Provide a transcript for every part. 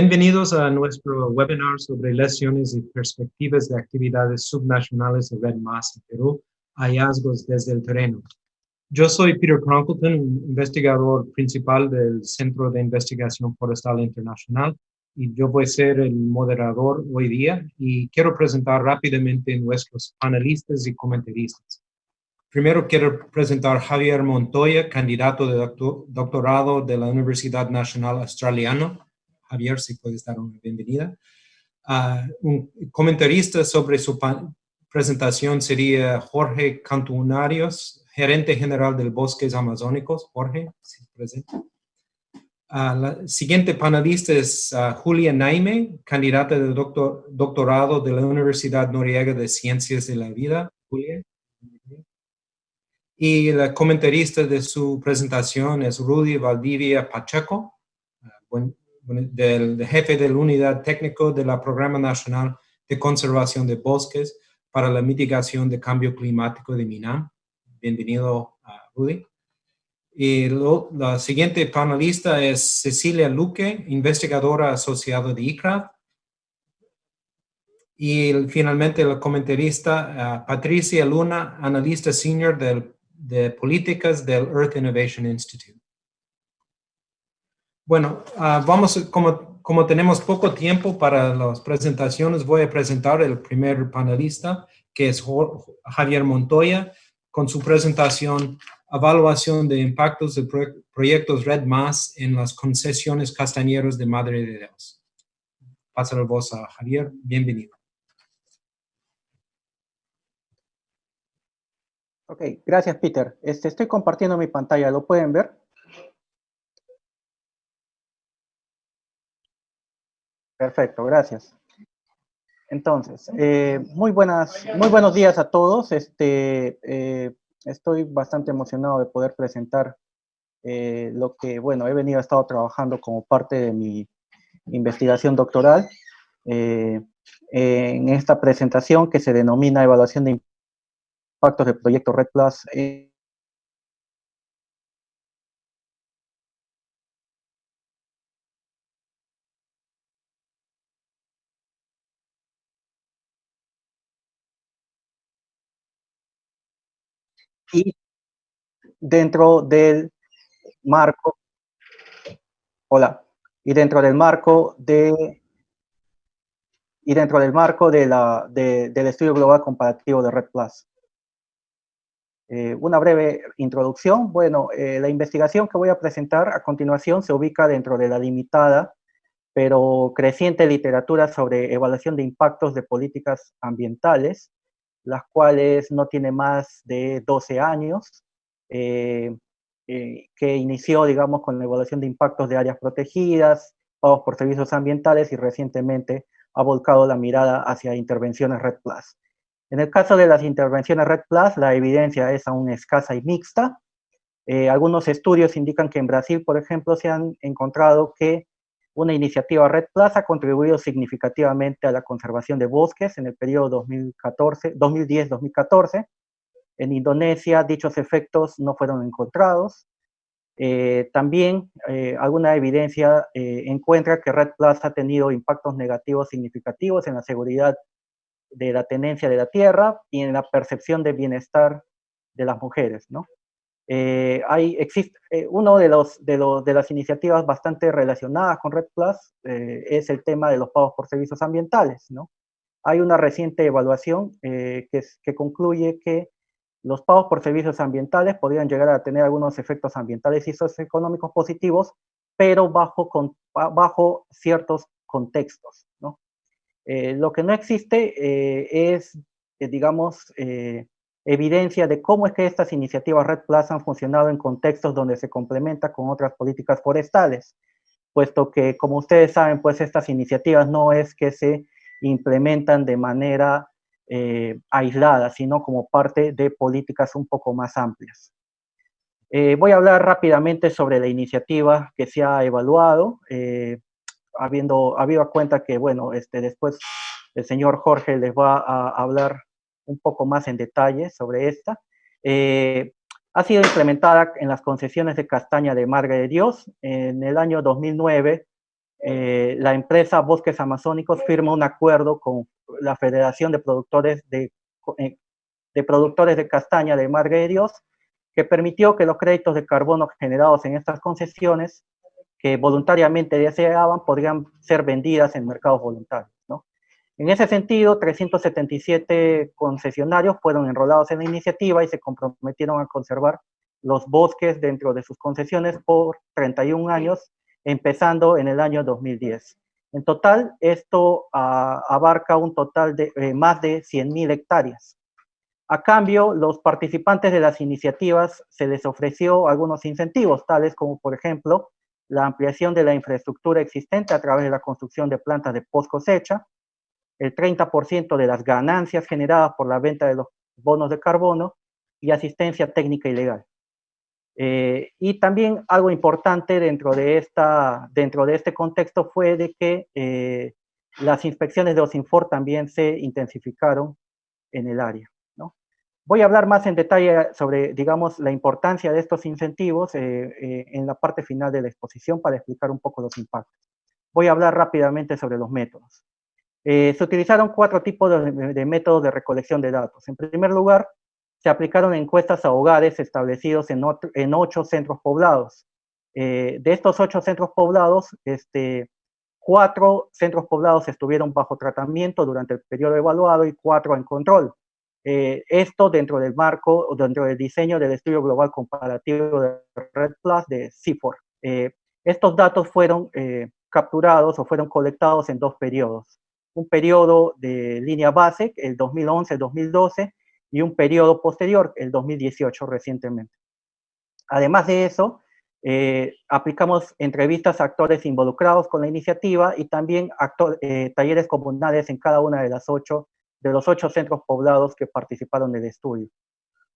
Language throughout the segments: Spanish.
Bienvenidos a nuestro webinar sobre lesiones y perspectivas de actividades subnacionales de Red Mass en Perú, hallazgos desde el terreno. Yo soy Peter Cronkleton, investigador principal del Centro de Investigación Forestal Internacional, y yo voy a ser el moderador hoy día y quiero presentar rápidamente nuestros panelistas y comentaristas. Primero quiero presentar Javier Montoya, candidato de doctorado de la Universidad Nacional Australiana, Javier, si puedes dar una bienvenida. Uh, un comentarista sobre su presentación sería Jorge Cantunarios, gerente general del Bosques Amazónicos. Jorge, si presente. Uh, la siguiente panelista es uh, Julia Naime, candidata de doctor, doctorado de la Universidad Noriega de Ciencias de la Vida. Julia. Y la comentarista de su presentación es Rudy Valdivia Pacheco. Buen, del, jefe de la unidad técnico de la Programa Nacional de Conservación de Bosques para la Mitigación de Cambio Climático de MINAM. Bienvenido Rudy. Y la siguiente panelista es Cecilia Luque, investigadora asociada de ICRAF. Y finalmente la comentarista Patricia Luna, analista senior de políticas del Earth Innovation Institute. Bueno, uh, vamos, como, como tenemos poco tiempo para las presentaciones, voy a presentar el primer panelista, que es Javier Montoya, con su presentación Evaluación de impactos de proyectos Red Más en las concesiones castañeros de Madre de Dios. Paso la voz a Javier. Bienvenido. Ok, gracias Peter. Este, estoy compartiendo mi pantalla, ¿lo pueden ver? Perfecto, gracias. Entonces, eh, muy, buenas, muy buenos días a todos. Este, eh, estoy bastante emocionado de poder presentar eh, lo que, bueno, he venido, he estado trabajando como parte de mi investigación doctoral en esta presentación que se denomina Evaluación de Impactos del Proyecto Red Plus y dentro del marco, hola, y dentro del marco de, y dentro del marco de la, del estudio global comparativo de Red Plus. Eh, una breve introducción. Bueno, eh, la investigación que voy a presentar a continuación se ubica dentro de la limitada, pero creciente literatura sobre evaluación de impactos de políticas ambientales, las cuales no tiene más de 12 años, eh, eh, que inició, digamos, con la evaluación de impactos de áreas protegidas, pagos por servicios ambientales y recientemente ha volcado la mirada hacia intervenciones Red Plus. En el caso de las intervenciones Red Plus, la evidencia es aún escasa y mixta. Eh, algunos estudios indican que en Brasil, por ejemplo, se han encontrado que una iniciativa Red Plus ha contribuido significativamente a la conservación de bosques en el periodo 2010-2014. En Indonesia, dichos efectos no fueron encontrados. Eh, también eh, alguna evidencia eh, encuentra que Red Plus ha tenido impactos negativos significativos en la seguridad de la tenencia de la tierra y en la percepción de bienestar de las mujeres, ¿no? Eh, hay, existe, eh, uno de, los, de, los, de, las iniciativas bastante relacionadas con Red Plus eh, es el tema de los pagos por servicios ambientales, ¿no? Hay una reciente evaluación que, que, concluye que los pagos por servicios ambientales podrían llegar a tener algunos efectos ambientales y socioeconómicos positivos, pero bajo, con, bajo ciertos contextos, ¿no? lo que no existe es, digamos, evidencia de cómo es que estas iniciativas Red Plus han funcionado en contextos donde se complementa con otras políticas forestales, puesto que, como ustedes saben, pues estas iniciativas no es que se implementan de manera eh, aislada, sino como parte de políticas un poco más amplias. Eh, voy a hablar rápidamente sobre la iniciativa que se ha evaluado, eh, habiendo habido cuenta que, bueno, este, después el señor Jorge les va a hablar un poco más en detalle sobre esta. Eh, ha sido implementada en las concesiones de castaña de Marga de Dios. En el año 2009 eh, la empresa Bosques Amazónicos firma un acuerdo con la Federación de Productores de, eh, Productores de Castaña de Madre de Dios, que permitió que los créditos de carbono generados en estas concesiones, que voluntariamente deseaban, podrían ser vendidas en mercados voluntarios. En ese sentido, 377 concesionarios fueron enrolados en la iniciativa y se comprometieron a conservar los bosques dentro de sus concesiones por 31 años, empezando en el año 2010. En total, esto ah, abarca un total de eh, más de 100.000 hectáreas. A cambio, los participantes de las iniciativas se les ofreció algunos incentivos, tales como, por ejemplo, la ampliación de la infraestructura existente a través de la construcción de plantas de post cosecha, el 30% de las ganancias generadas por la venta de los bonos de carbono y asistencia técnica y legal. Eh, y también algo importante dentro de, esta, dentro de este contexto fue de que eh, las inspecciones de OSINFOR también se intensificaron en el área. ¿no? Voy a hablar más en detalle sobre, digamos, la importancia de estos incentivos eh, en la parte final de la exposición para explicar un poco los impactos. Voy a hablar rápidamente sobre los métodos. Se utilizaron cuatro tipos de, métodos de recolección de datos. En primer lugar, se aplicaron encuestas a hogares establecidos en, ocho centros poblados. Eh, de estos ocho centros poblados, este, cuatro centros poblados estuvieron bajo tratamiento durante el periodo evaluado y cuatro en control. Eh, esto dentro del marco, dentro del diseño del estudio global comparativo de Red Plus de CIFOR. Eh, estos datos fueron capturados o fueron colectados en dos periodos. Un periodo de línea base, el 2011-2012, y un periodo posterior, el 2018 recientemente. Además de eso, eh, aplicamos entrevistas a actores involucrados con la iniciativa y también eh, talleres comunales en cada una de, las ocho, de los ocho centros poblados que participaron del estudio.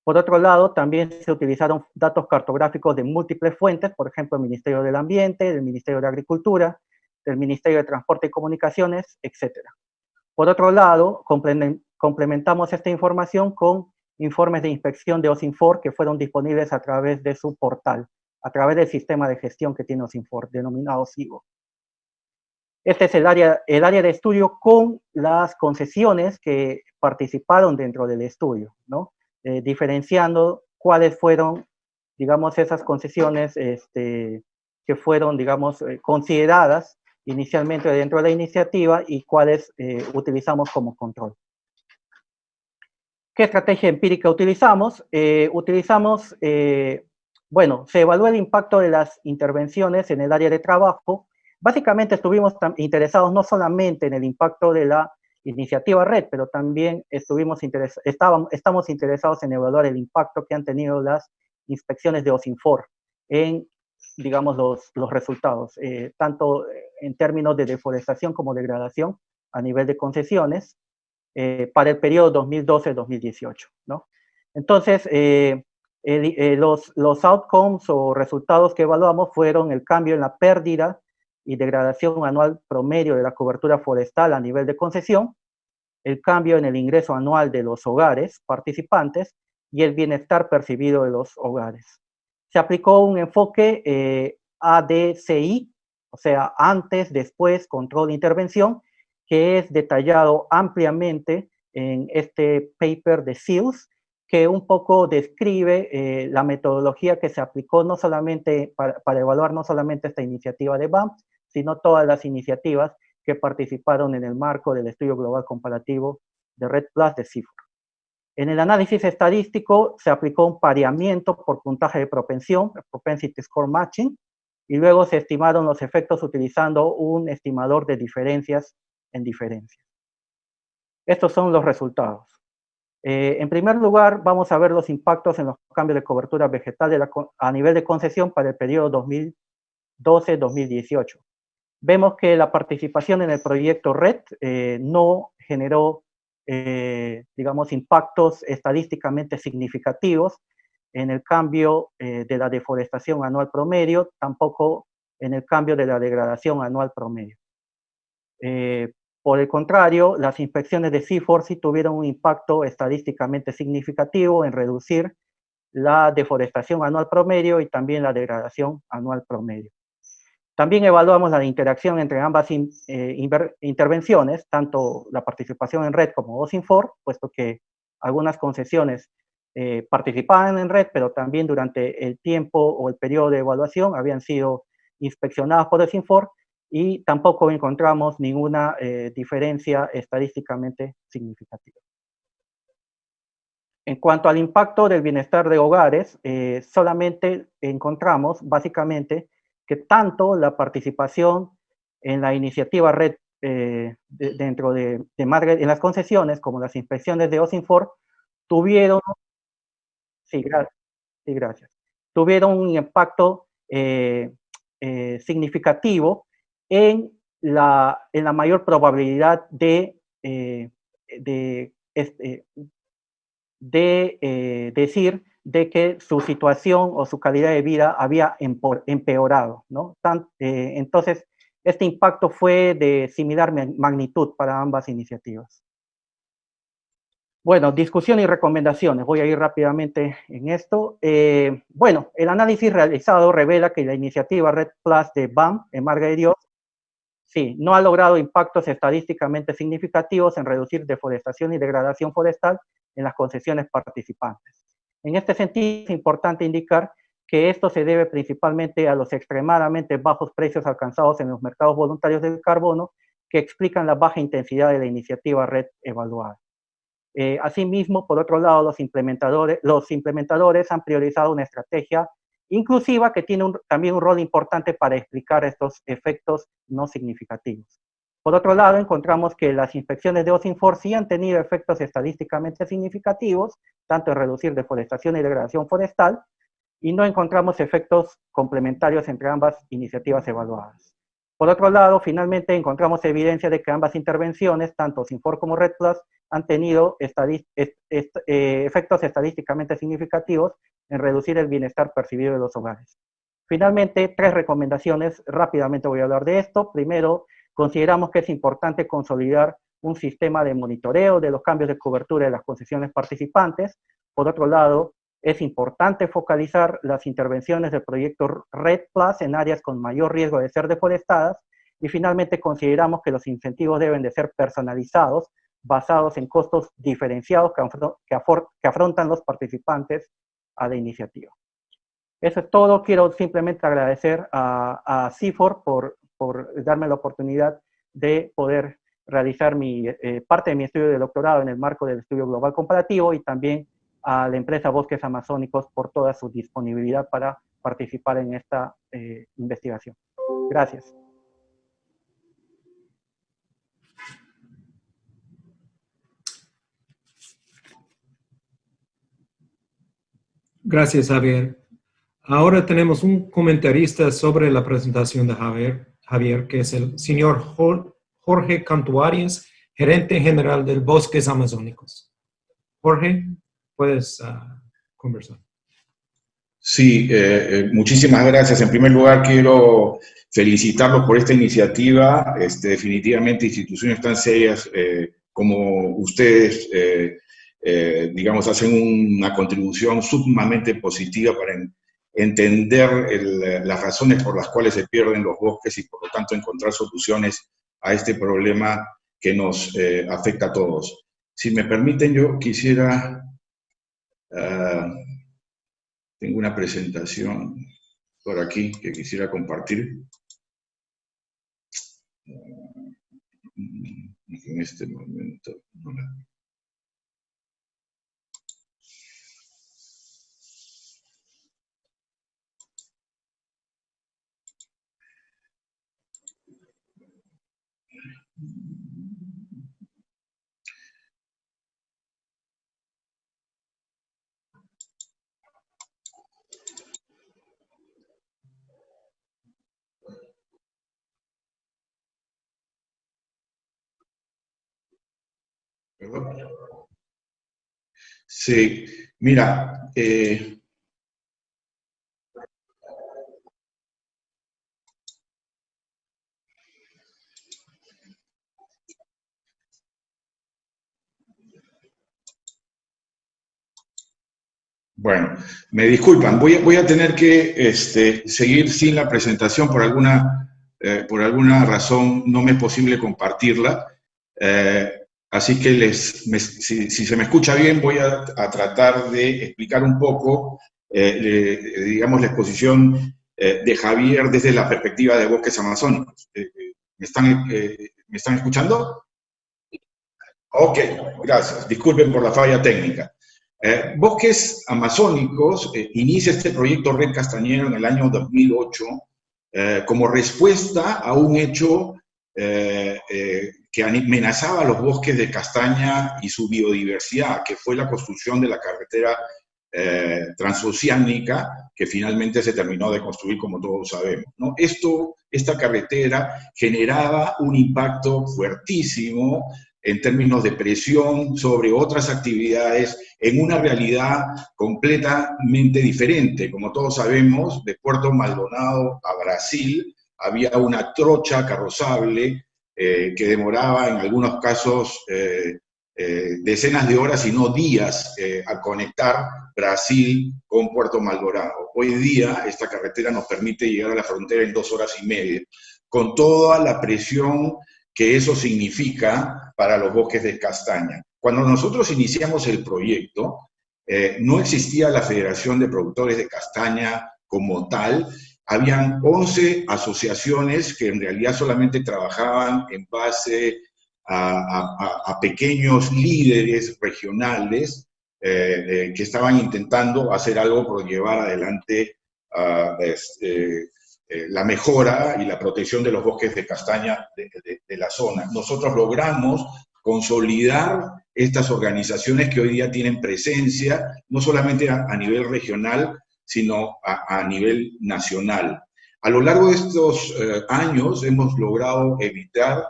Por otro lado, también se utilizaron datos cartográficos de múltiples fuentes, por ejemplo, el Ministerio del Ambiente, el Ministerio de Agricultura, el Ministerio de Transporte y Comunicaciones, etc. Por otro lado, complementamos esta información con informes de inspección de OSINFOR que fueron disponibles a través de su portal, a través del sistema de gestión que tiene OSINFOR, denominado SIGO. Este es el área, el área de estudio con las concesiones que participaron dentro del estudio, ¿no? Eh, diferenciando cuáles fueron, digamos, esas concesiones este, que fueron, digamos, eh, consideradas inicialmente dentro de la iniciativa y cuáles eh, utilizamos como control. ¿Qué estrategia empírica utilizamos? Eh, utilizamos, eh, bueno, se evalúa el impacto de las intervenciones en el área de trabajo. Básicamente estuvimos interesados no solamente en el impacto de la iniciativa red, pero también estuvimos estábamos, estamos interesados en evaluar el impacto que han tenido las inspecciones de OSINFOR en, digamos, los, los resultados, tanto en términos de deforestación como degradación a nivel de concesiones, eh, para el periodo 2012-2018. ¿no? Entonces, eh, eh, los, los outcomes o resultados que evaluamos fueron el cambio en la pérdida y degradación anual promedio de la cobertura forestal a nivel de concesión, el cambio en el ingreso anual de los hogares participantes y el bienestar percibido de los hogares. Se aplicó un enfoque ADCI, o sea, antes, después, control, intervención, que es detallado ampliamente en este paper de SEALS, que un poco describe eh, la metodología que se aplicó no solamente para, evaluar no solamente esta iniciativa de BAM, sino todas las iniciativas que participaron en el marco del estudio global comparativo de Red Plus de CIFOR. En el análisis estadístico se aplicó un pareamiento por puntaje de propensión, propensity score matching, y luego se estimaron los efectos utilizando un estimador de diferencias en diferencia. Estos son los resultados. Eh, en primer lugar, vamos a ver los impactos en los cambios de cobertura vegetal a nivel de concesión para el periodo 2012-2018. Vemos que la participación en el proyecto RED eh, no generó, eh, digamos, impactos estadísticamente significativos en el cambio de la deforestación anual promedio, tampoco en el cambio de la degradación anual promedio. Por el contrario, las inspecciones de CIFOR sí tuvieron un impacto estadísticamente significativo en reducir la deforestación anual promedio y también la degradación anual promedio. También evaluamos la interacción entre ambas eh, intervenciones, tanto la participación en red como OSINFOR, puesto que algunas concesiones eh, participaban en red, pero también durante el tiempo o el periodo de evaluación habían sido inspeccionadas por OSINFOR y tampoco encontramos ninguna eh, diferencia estadísticamente significativa. En cuanto al impacto del bienestar de hogares, eh, solamente encontramos básicamente que tanto la participación en la iniciativa red eh, dentro de, de en las concesiones como las inspecciones de OSINFOR tuvieron, sí, gracias, tuvieron un impacto eh, significativo en la, en la mayor probabilidad de, este, de eh, decir de que su situación o su calidad de vida había empeorado. ¿no? Eh, entonces, este impacto fue de similar magnitud para ambas iniciativas. Bueno, discusión y recomendaciones. Voy a ir rápidamente en esto. Eh, bueno, el análisis realizado revela que la iniciativa Red Plus de BAM en Marga de Dios, sí, no ha logrado impactos estadísticamente significativos en reducir deforestación y degradación forestal en las concesiones participantes. En este sentido, es importante indicar que esto se debe principalmente a los extremadamente bajos precios alcanzados en los mercados voluntarios del carbono, que explican la baja intensidad de la iniciativa red evaluada. Eh, asimismo, por otro lado, los implementadores, han priorizado una estrategia inclusiva que tiene también un rol importante para explicar estos efectos no significativos. Por otro lado, encontramos que las inspecciones de OSINFOR sí han tenido efectos estadísticamente significativos, tanto en reducir deforestación y degradación forestal, y no encontramos efectos complementarios entre ambas iniciativas evaluadas. Por otro lado, finalmente encontramos evidencia de que ambas intervenciones, tanto OSINFOR como Red Plus, han tenido eh, efectos estadísticamente significativos en reducir el bienestar percibido de los hogares. Finalmente, tres recomendaciones, rápidamente voy a hablar de esto. Primero, Consideramos que es importante consolidar un sistema de monitoreo de los cambios de cobertura de las concesiones participantes. Por otro lado, es importante focalizar las intervenciones del proyecto Red Plus en áreas con mayor riesgo de ser deforestadas. Y finalmente, consideramos que los incentivos deben de ser personalizados, basados en costos diferenciados que, afrontan los participantes a la iniciativa. Eso es todo. Quiero simplemente agradecer a, a CIFOR por por darme la oportunidad de poder realizar mi, eh, parte de mi estudio de doctorado en el marco del estudio global comparativo y también a la empresa Bosques Amazónicos por toda su disponibilidad para participar en esta eh, investigación. Gracias. Gracias, Javier. Ahora tenemos un comentarista sobre la presentación de Javier. Javier, que es el señor Jorge Cantuarias, gerente general del Bosques Amazónicos. Jorge, puedes ah, conversar. Sí, eh, eh, muchísimas gracias. En primer lugar, quiero felicitarlos por esta iniciativa. Este, definitivamente, instituciones tan serias eh, como ustedes, digamos, hacen una contribución sumamente positiva para entender las razones por las cuales se pierden los bosques y por lo tanto encontrar soluciones a este problema que nos eh, afecta a todos. Si me permiten, yo quisiera... Ah, tengo una presentación por aquí que quisiera compartir. En este momento no Sí, mira, eh, Bueno, me disculpan, voy, a tener que este, seguir sin la presentación por alguna eh, por alguna razón no me es posible compartirla. Eh, así que les, si, se me escucha bien, voy a, tratar de explicar un poco, digamos, la exposición de Javier desde la perspectiva de bosques amazónicos. ¿me, están, ¿Me están escuchando? Ok, gracias. Disculpen por la falla técnica. Eh, Bosques Amazónicos eh, inicia este proyecto Red Castañero en el año 2008 eh, como respuesta a un hecho que amenazaba los bosques de castaña y su biodiversidad, que fue la construcción de la carretera transoceánica que finalmente se terminó de construir, como todos sabemos. ¿no? Esto, esta carretera generaba un impacto fuertísimo en términos de presión sobre otras actividades en una realidad completamente diferente. Como todos sabemos, de Puerto Maldonado a Brasil había una trocha carrozable eh, que demoraba en algunos casos eh, eh, decenas de horas y no días a conectar Brasil con Puerto Maldonado. Hoy día esta carretera nos permite llegar a la frontera en dos horas y media, con toda la presión que eso significa para los bosques de castaña. Cuando nosotros iniciamos el proyecto, no existía la Federación de Productores de Castaña como tal, habían 11 asociaciones que en realidad solamente trabajaban en base a, pequeños líderes regionales eh, eh, que estaban intentando hacer algo por llevar adelante este, eh, la mejora y la protección de los bosques de castaña de, la zona. Nosotros logramos consolidar estas organizaciones que hoy día tienen presencia, no solamente a, nivel regional, sino a, nivel nacional. A lo largo de estos eh, años hemos logrado evitar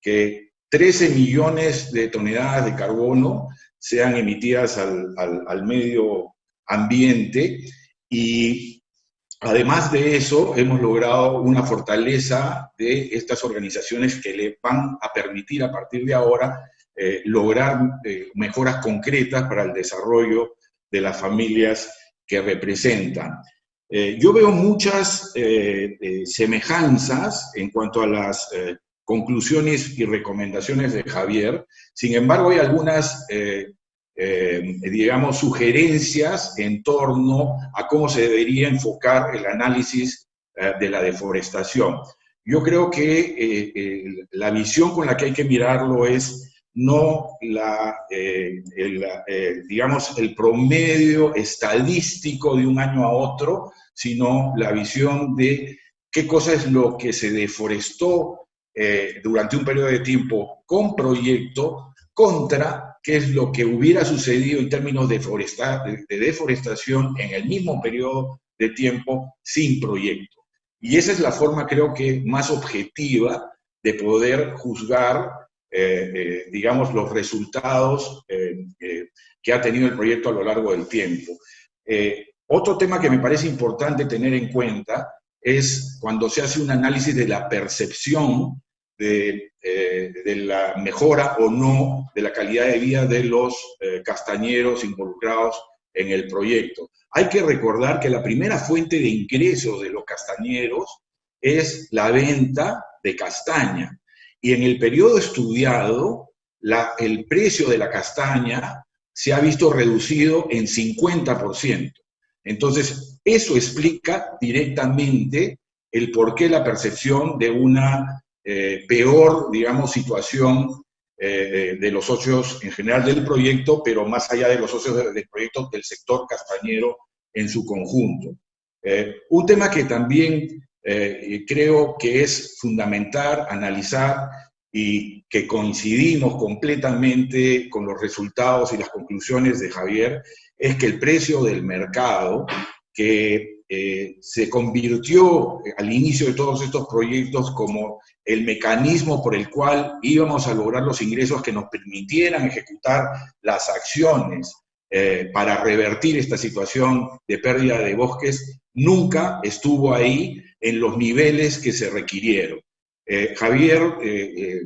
que 13 millones de toneladas de carbono sean emitidas al, al medio ambiente y Además de eso, hemos logrado una fortaleza de estas organizaciones que le van a permitir a partir de ahora eh, lograr eh, mejoras concretas para el desarrollo de las familias que representan. Eh, yo veo muchas semejanzas en cuanto a las conclusiones y recomendaciones de Javier, sin embargo hay algunas eh, digamos, sugerencias en torno a cómo se debería enfocar el análisis eh, de la deforestación. Yo creo que eh, la visión con la que hay que mirarlo es no la, digamos, el promedio estadístico de un año a otro, sino la visión de qué cosa es lo que se deforestó durante un periodo de tiempo con proyecto contra qué es lo que hubiera sucedido en términos de, deforestación en el mismo periodo de tiempo sin proyecto. Y esa es la forma, creo que, más objetiva de poder juzgar, eh, eh, digamos, los resultados eh, que ha tenido el proyecto a lo largo del tiempo. otro tema que me parece importante tener en cuenta es cuando se hace un análisis de la percepción de, eh, la mejora o no de la calidad de vida de los eh, castañeros involucrados en el proyecto. Hay que recordar que la primera fuente de ingresos de los castañeros es la venta de castaña. Y en el periodo estudiado, el precio de la castaña se ha visto reducido en 50%. Entonces, eso explica directamente el por qué la percepción de una eh, peor, digamos, situación eh, de los socios en general del proyecto, pero más allá de los socios del, proyecto, del sector castañero en su conjunto. Eh, un tema que también creo que es fundamental analizar y que coincidimos completamente con los resultados y las conclusiones de Javier, es que el precio del mercado, que se convirtió al inicio de todos estos proyectos como el mecanismo por el cual íbamos a lograr los ingresos que nos permitieran ejecutar las acciones eh, para revertir esta situación de pérdida de bosques, nunca estuvo ahí en los niveles que se requirieron. Eh, Javier, eh,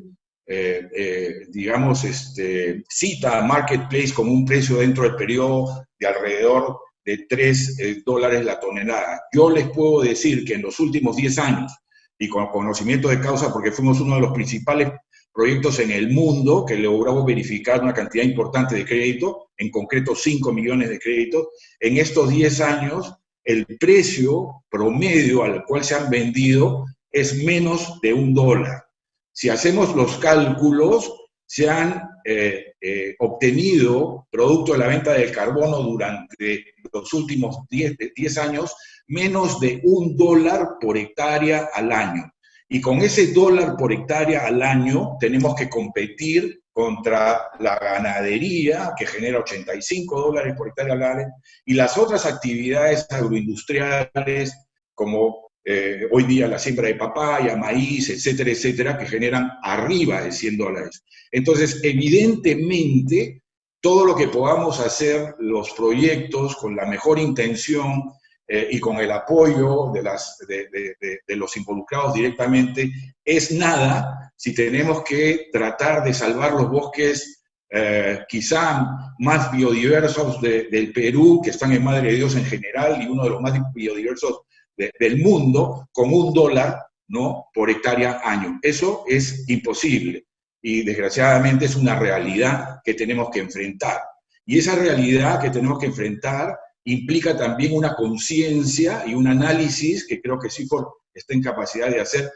digamos, este, cita a Marketplace como un precio dentro del periodo de alrededor de 3 dólares la tonelada. Yo les puedo decir que en los últimos 10 años, y con conocimiento de causa porque fuimos uno de los principales proyectos en el mundo que logramos verificar una cantidad importante de crédito, en concreto 5 millones de créditos. En estos 10 años, el precio promedio al cual se han vendido es menos de un dólar. Si hacemos los cálculos, se han eh, eh, obtenido, producto de la venta del carbono durante los últimos 10, 10 años, menos de un dólar por hectárea al año. Y con ese dólar por hectárea al año tenemos que competir contra la ganadería, que genera 85 dólares por hectárea al año, y las otras actividades agroindustriales, como eh, hoy día la siembra de papaya, maíz, etcétera, etcétera, que generan arriba de 100 dólares. Entonces, evidentemente, todo lo que podamos hacer, los proyectos con la mejor intención, eh, y con el apoyo de, las, de, los involucrados directamente, es nada si tenemos que tratar de salvar los bosques eh, quizá más biodiversos del Perú, que están en Madre de Dios en general, y uno de los más biodiversos del mundo, con un dólar ¿no? por hectárea año. Eso es imposible y desgraciadamente es una realidad que tenemos que enfrentar. Y esa realidad que tenemos que enfrentar implica también una conciencia y un análisis que creo que CIFOR está en capacidad de hacer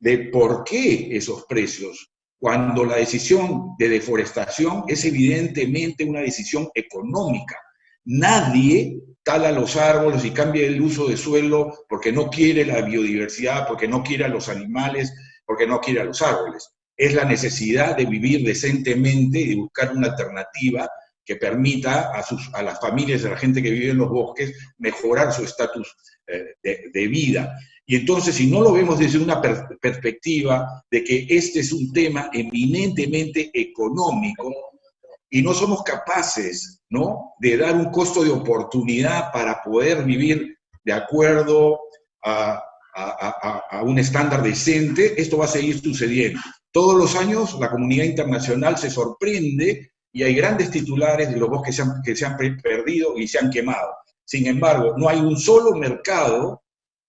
de por qué esos precios, cuando la decisión de deforestación es evidentemente una decisión económica. Nadie tala los árboles y cambia el uso de suelo porque no quiere la biodiversidad, porque no quiere a los animales, porque no quiere a los árboles. Es la necesidad de vivir decentemente y de buscar una alternativa que permita a, sus, a las familias, a la gente que vive en los bosques, mejorar su estatus eh, de, vida. Y entonces, si no lo vemos desde una perspectiva de que este es un tema eminentemente económico, y no somos capaces ¿no? de dar un costo de oportunidad para poder vivir de acuerdo a, a, a, un estándar decente, esto va a seguir sucediendo. Todos los años la comunidad internacional se sorprende y hay grandes titulares de los bosques que se, han, que se han perdido y se han quemado. Sin embargo, no hay un solo mercado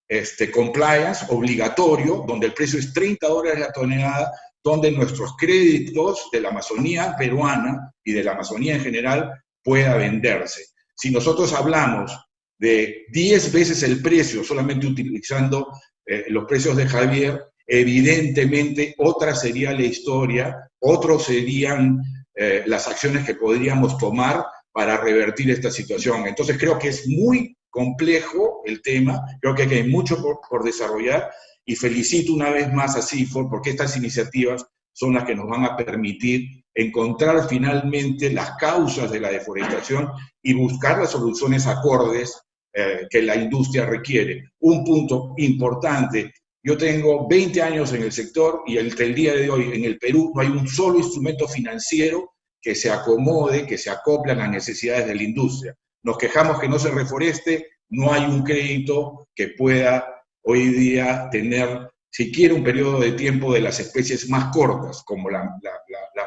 este, compliance obligatorio donde el precio es 30 dólares la tonelada, donde nuestros créditos de la Amazonía peruana y de la Amazonía en general pueda venderse. Si nosotros hablamos de 10 veces el precio solamente utilizando eh, los precios de Javier, evidentemente otra sería la historia, otros serían eh, las acciones que podríamos tomar para revertir esta situación. Entonces creo que es muy complejo el tema, creo que hay mucho por, desarrollar y felicito una vez más a CIFOR porque estas iniciativas son las que nos van a permitir encontrar finalmente las causas de la deforestación y buscar las soluciones acordes eh, que la industria requiere. Un punto importante, yo tengo 20 años en el sector y el, el día de hoy en el Perú no hay un solo instrumento financiero que se acomode, que se acople a las necesidades de la industria. Nos quejamos que no se reforeste, no hay un crédito que pueda hoy día tener siquiera un periodo de tiempo de las especies más cortas, como la,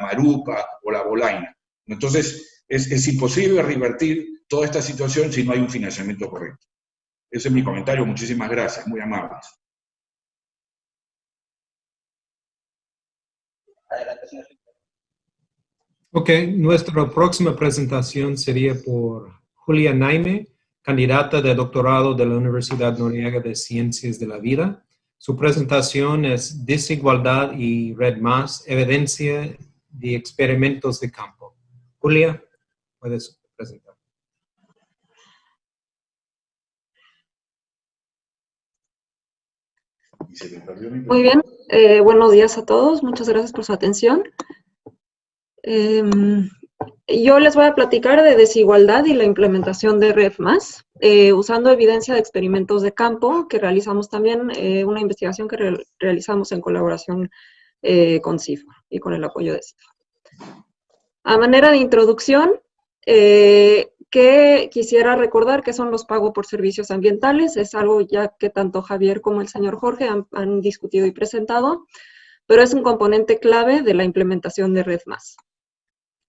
marupa o la bolaina. Entonces, es, es imposible revertir toda esta situación si no hay un financiamiento correcto. Ese es mi comentario. Muchísimas gracias. Muy amables. Ok, nuestra próxima presentación sería por Julia Naime, candidata de doctorado de la Universidad Noriega de Ciencias de la Vida. Su presentación es Desigualdad y Red Más, evidencia de experimentos de campo. Julia, puedes presentar. Muy bien, eh, buenos días a todos, muchas gracias por su atención. Em, yo les voy a platicar de desigualdad y la implementación de Red eh, usando evidencia de experimentos de campo que realizamos también, eh, una investigación que realizamos en colaboración con CIFA y con el apoyo de CIFA. A manera de introducción, que quisiera recordar que son los pagos por servicios ambientales. Es algo ya que tanto Javier como el señor Jorge han, discutido y presentado, pero es un componente clave de la implementación de Red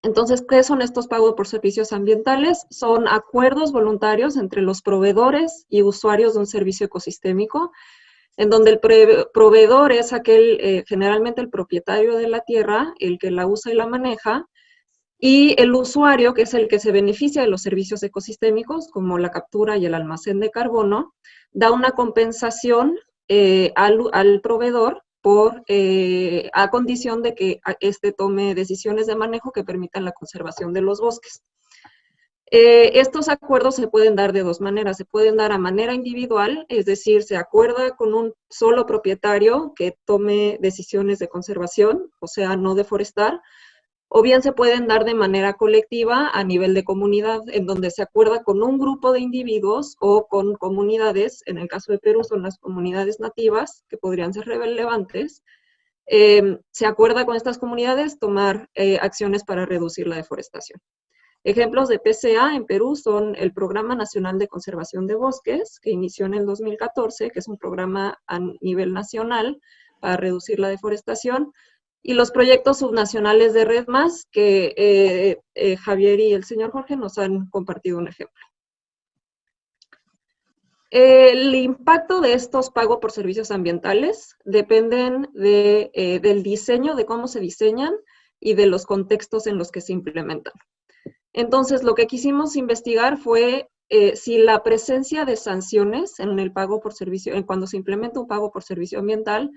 Entonces, ¿qué son estos pagos por servicios ambientales? Son acuerdos voluntarios entre los proveedores y usuarios de un servicio ecosistémico en donde el proveedor es aquel, eh, generalmente el propietario de la tierra, el que la usa y la maneja, y el usuario, que es el que se beneficia de los servicios ecosistémicos, como la captura y el almacén de carbono, da una compensación eh, al, proveedor por, eh, a condición de que éste tome decisiones de manejo que permitan la conservación de los bosques. Eh, estos acuerdos se pueden dar de dos maneras. Se pueden dar a manera individual, es decir, se acuerda con un solo propietario que tome decisiones de conservación, o sea, no deforestar, o bien se pueden dar de manera colectiva a nivel de comunidad, en donde se acuerda con un grupo de individuos o con comunidades, en el caso de Perú son las comunidades nativas, que podrían ser relevantes, em, se acuerda con estas comunidades tomar eh, acciones para reducir la deforestación. Ejemplos de PCA en Perú son el Programa Nacional de Conservación de Bosques, que inició en el 2014, que es un programa a nivel nacional para reducir la deforestación, y los proyectos subnacionales de Red Más, que eh, eh, Javier y el señor Jorge nos han compartido un ejemplo. El impacto de estos pagos por servicios ambientales dependen de, eh, del diseño, de cómo se diseñan y de los contextos en los que se implementan. Entonces, lo que quisimos investigar fue si la presencia de sanciones en el pago por servicio, en cuando se implementa un pago por servicio ambiental,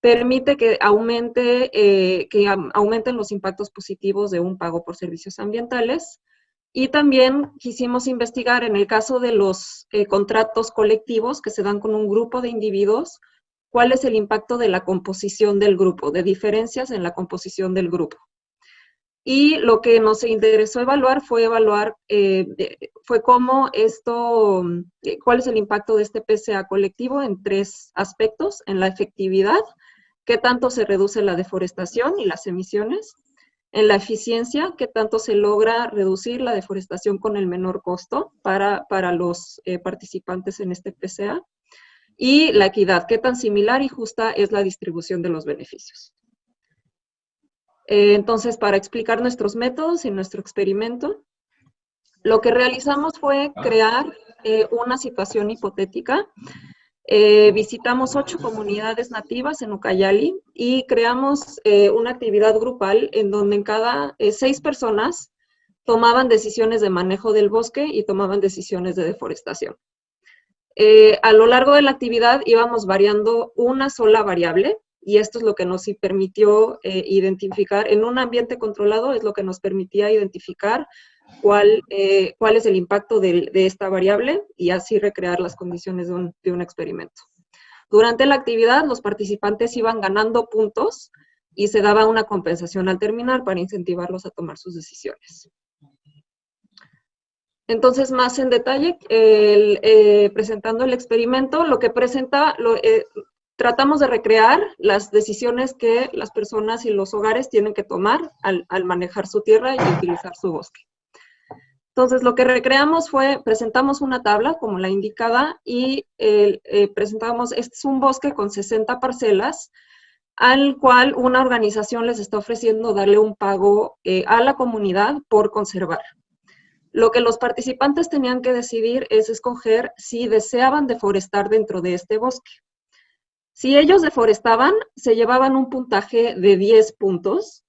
permite que, aumente, eh, que aumenten los impactos positivos de un pago por servicios ambientales. Y también quisimos investigar en el caso de los eh, contratos colectivos que se dan con un grupo de individuos, cuál es el impacto de la composición del grupo, de diferencias en la composición del grupo. Y lo que nos interesó evaluar fue evaluar, eh, fue cómo esto, cuál es el impacto de este PCA colectivo en tres aspectos, en la efectividad, qué tanto se reduce la deforestación y las emisiones, en la eficiencia, qué tanto se logra reducir la deforestación con el menor costo para, para los eh, participantes en este PCA, y la equidad, qué tan similar y justa es la distribución de los beneficios. Eh, entonces, para explicar nuestros métodos y nuestro experimento, lo que realizamos fue crear eh, una situación hipotética eh, visitamos ocho comunidades nativas en Ucayali y creamos eh, una actividad grupal en donde en cada eh, seis personas tomaban decisiones de manejo del bosque y tomaban decisiones de deforestación. a lo largo de la actividad íbamos variando una sola variable y esto es lo que nos permitió identificar, en un ambiente controlado es lo que nos permitía identificar cuál, eh, cuál es el impacto de, esta variable y así recrear las condiciones de un, experimento. Durante la actividad, los participantes iban ganando puntos y se daba una compensación al terminar para incentivarlos a tomar sus decisiones. Entonces, más en detalle, eh, presentando el experimento, lo que presenta, eh, tratamos de recrear las decisiones que las personas y los hogares tienen que tomar al manejar su tierra y utilizar su bosque. Entonces, lo que recreamos fue, presentamos una tabla, como la indicaba, y eh, presentamos, este es un bosque con 60 parcelas, al cual una organización les está ofreciendo darle un pago eh, a la comunidad por conservar. Lo que los participantes tenían que decidir es escoger si deseaban deforestar dentro de este bosque. Si ellos deforestaban, se llevaban un puntaje de 10 puntos,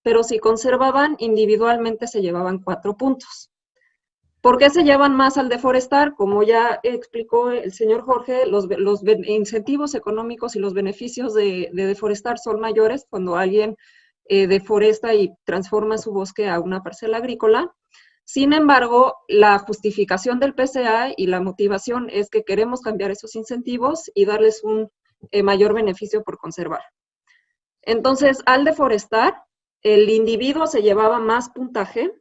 pero si conservaban, individualmente se llevaban 4 puntos. ¿Por qué se llevan más al deforestar? Como ya explicó el señor Jorge, los, incentivos económicos y los beneficios de, deforestar son mayores cuando alguien eh, deforesta y transforma su bosque a una parcela agrícola. Sin embargo, la justificación del PCA y la motivación es que queremos cambiar esos incentivos y darles un eh, mayor beneficio por conservar. Entonces, al deforestar, el individuo se llevaba más puntaje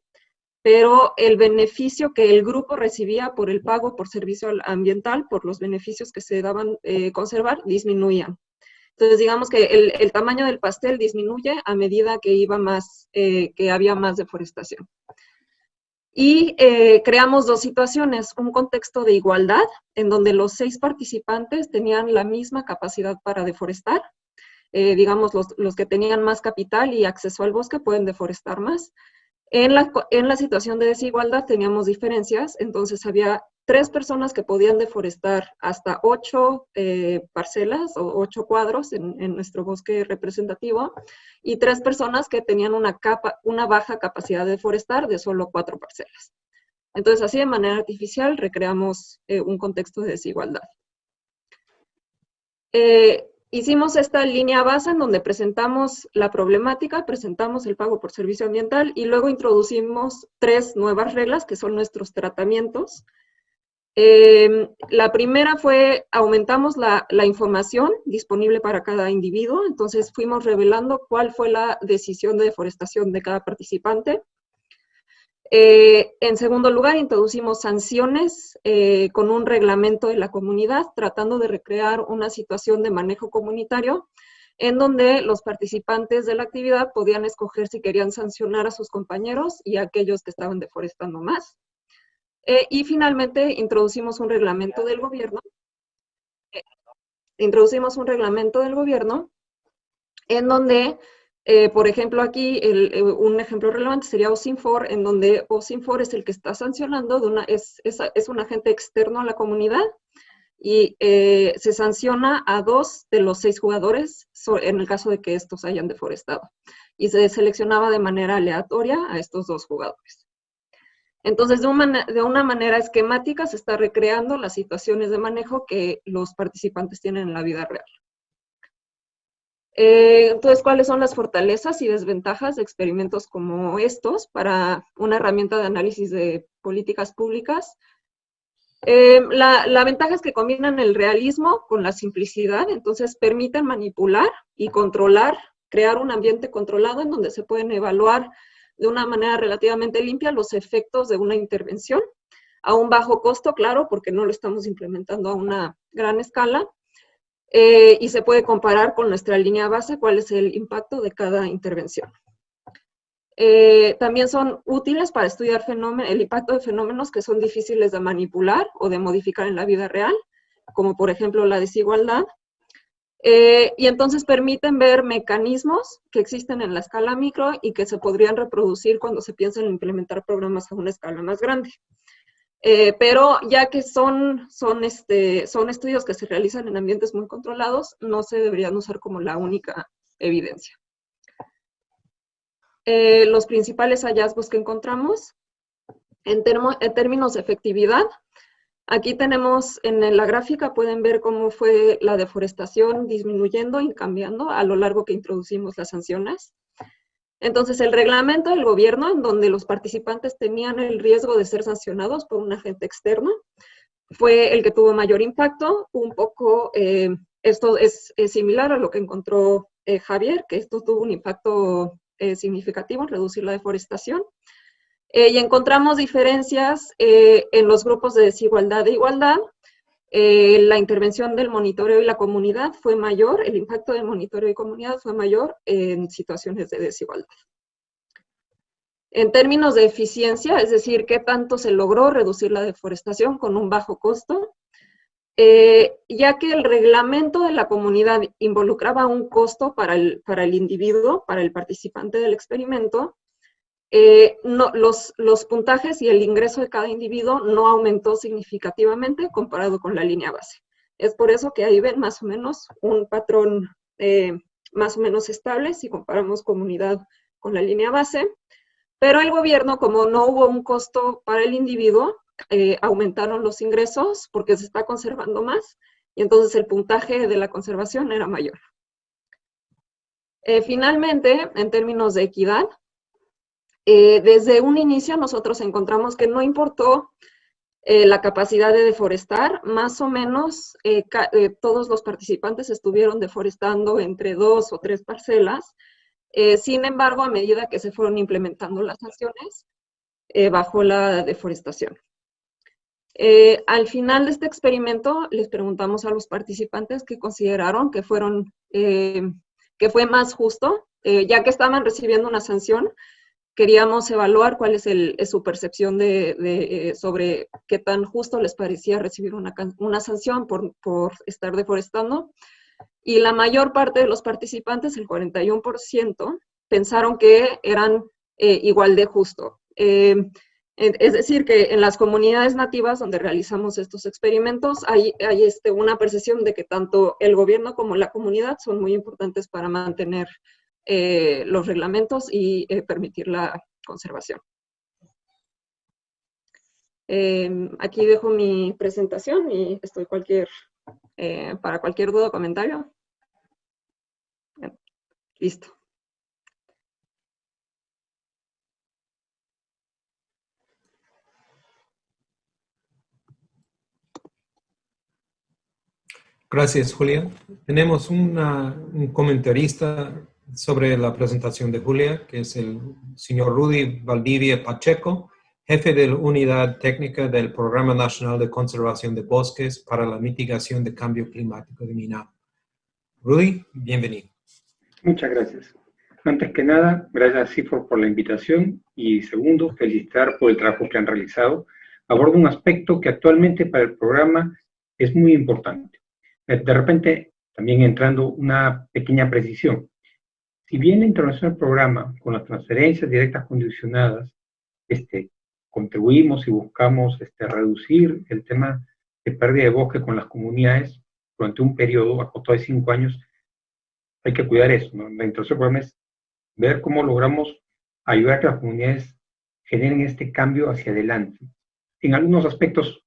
pero el beneficio que el grupo recibía por el pago por servicio ambiental, por los beneficios que se daban eh, conservar, disminuían. Entonces, digamos que el, tamaño del pastel disminuye a medida que iba más, eh, que había más deforestación. Y eh, creamos dos situaciones, un contexto de igualdad, en donde los seis participantes tenían la misma capacidad para deforestar. digamos, los, los que tenían más capital y acceso al bosque pueden deforestar más, en la, situación de desigualdad teníamos diferencias, entonces había tres personas que podían deforestar hasta ocho eh, parcelas o ocho cuadros en, nuestro bosque representativo y tres personas que tenían una, baja capacidad de deforestar de solo cuatro parcelas. Entonces, así de manera artificial recreamos eh, un contexto de desigualdad. Eh, hicimos esta línea base en donde presentamos la problemática, presentamos el pago por servicio ambiental y luego introducimos tres nuevas reglas que son nuestros tratamientos. Eh, la primera fue, aumentamos la, información disponible para cada individuo, entonces fuimos revelando cuál fue la decisión de deforestación de cada participante. Eh, en segundo lugar, introducimos sanciones eh, con un reglamento de la comunidad, tratando de recrear una situación de manejo comunitario en donde los participantes de la actividad podían escoger si querían sancionar a sus compañeros y a aquellos que estaban deforestando más. Eh, y finalmente, introducimos un reglamento del gobierno. introducimos un reglamento del gobierno en donde eh, por ejemplo, aquí eh, un ejemplo relevante sería OSINFOR, en donde OSINFOR es el que está sancionando, es, un agente externo a la comunidad y eh, se sanciona a dos de los seis jugadores en el caso de que estos hayan deforestado. Y se seleccionaba de manera aleatoria a estos dos jugadores. Entonces, de una, de una manera esquemática se está recreando las situaciones de manejo que los participantes tienen en la vida real. Eh, entonces, ¿cuáles son las fortalezas y desventajas de experimentos como estos para una herramienta de análisis de políticas públicas? Eh, la, la, ventaja es que combinan el realismo con la simplicidad, entonces permiten manipular y controlar, crear un ambiente controlado en donde se pueden evaluar de una manera relativamente limpia los efectos de una intervención a un bajo costo, claro, porque no lo estamos implementando a una gran escala, eh, y se puede comparar con nuestra línea base cuál es el impacto de cada intervención. Eh, también son útiles para estudiar el impacto de fenómenos que son difíciles de manipular o de modificar en la vida real, como por ejemplo la desigualdad, eh, y entonces permiten ver mecanismos que existen en la escala micro y que se podrían reproducir cuando se piensa en implementar programas a una escala más grande. Eh, pero ya que son, son, este, son estudios que se realizan en ambientes muy controlados, no se deberían usar como la única evidencia. Eh, los principales hallazgos que encontramos en, en, términos de efectividad, aquí tenemos en la gráfica, pueden ver cómo fue la deforestación disminuyendo y cambiando a lo largo que introducimos las sanciones. Entonces, el reglamento del gobierno, en donde los participantes tenían el riesgo de ser sancionados por un agente externo, fue el que tuvo mayor impacto. Un poco, eh, esto es, similar a lo que encontró eh, Javier, que esto tuvo un impacto eh, significativo en reducir la deforestación. y encontramos diferencias en los grupos de desigualdad e igualdad, eh, la intervención del monitoreo y la comunidad fue mayor, el impacto del monitoreo y comunidad fue mayor en situaciones de desigualdad. En términos de eficiencia, es decir, qué tanto se logró reducir la deforestación con un bajo costo, eh, ya que el reglamento de la comunidad involucraba un costo para el, para el individuo, para el participante del experimento, eh, no, los, los, puntajes y el ingreso de cada individuo no aumentó significativamente comparado con la línea base. Es por eso que ahí ven más o menos un patrón eh, más o menos estable si comparamos comunidad con la línea base. Pero el gobierno, como no hubo un costo para el individuo, eh, aumentaron los ingresos porque se está conservando más y entonces el puntaje de la conservación era mayor. finalmente, en términos de equidad, eh, desde un inicio nosotros encontramos que no importó eh, la capacidad de deforestar, más o menos eh, todos los participantes estuvieron deforestando entre dos o tres parcelas. sin embargo, a medida que se fueron implementando las sanciones, bajó la deforestación. al final de este experimento, les preguntamos a los participantes qué consideraron que, fueron, que fue más justo, ya que estaban recibiendo una sanción, queríamos evaluar cuál es, su percepción de, eh, sobre qué tan justo les parecía recibir una, sanción por, estar deforestando. Y la mayor parte de los participantes, el 41%, pensaron que eran eh, igual de justo. Eh, Es decir, que en las comunidades nativas donde realizamos estos experimentos hay, hay este, una percepción de que tanto el gobierno como la comunidad son muy importantes para mantener eh, los reglamentos y eh, permitir la conservación. Em, aquí dejo mi presentación y estoy cualquier, eh, para cualquier duda o comentario. Listo. Gracias, Julia. Tenemos un comentarista sobre la presentación de Julia, que es el señor Rudy Valdivia Pacheco, jefe de la Unidad Técnica del Programa Nacional de Conservación de Bosques para la Mitigación de Cambio Climático de MINAP. Rudy, bienvenido. Muchas gracias. Antes que nada, gracias a CIFOR por la invitación y segundo, felicitar por el trabajo que han realizado. Abordo un aspecto que actualmente para el programa es muy importante eh, de repente, también entrando una pequeña precisión. Si bien la intervención del programa con las transferencias directas condicionadas, este, contribuimos y buscamos este, reducir el tema de pérdida de bosque con las comunidades durante un periodo acotado de cinco años, hay que cuidar eso. La intervención del programa es ver cómo logramos ayudar a que las comunidades generen este cambio hacia adelante. En algunos aspectos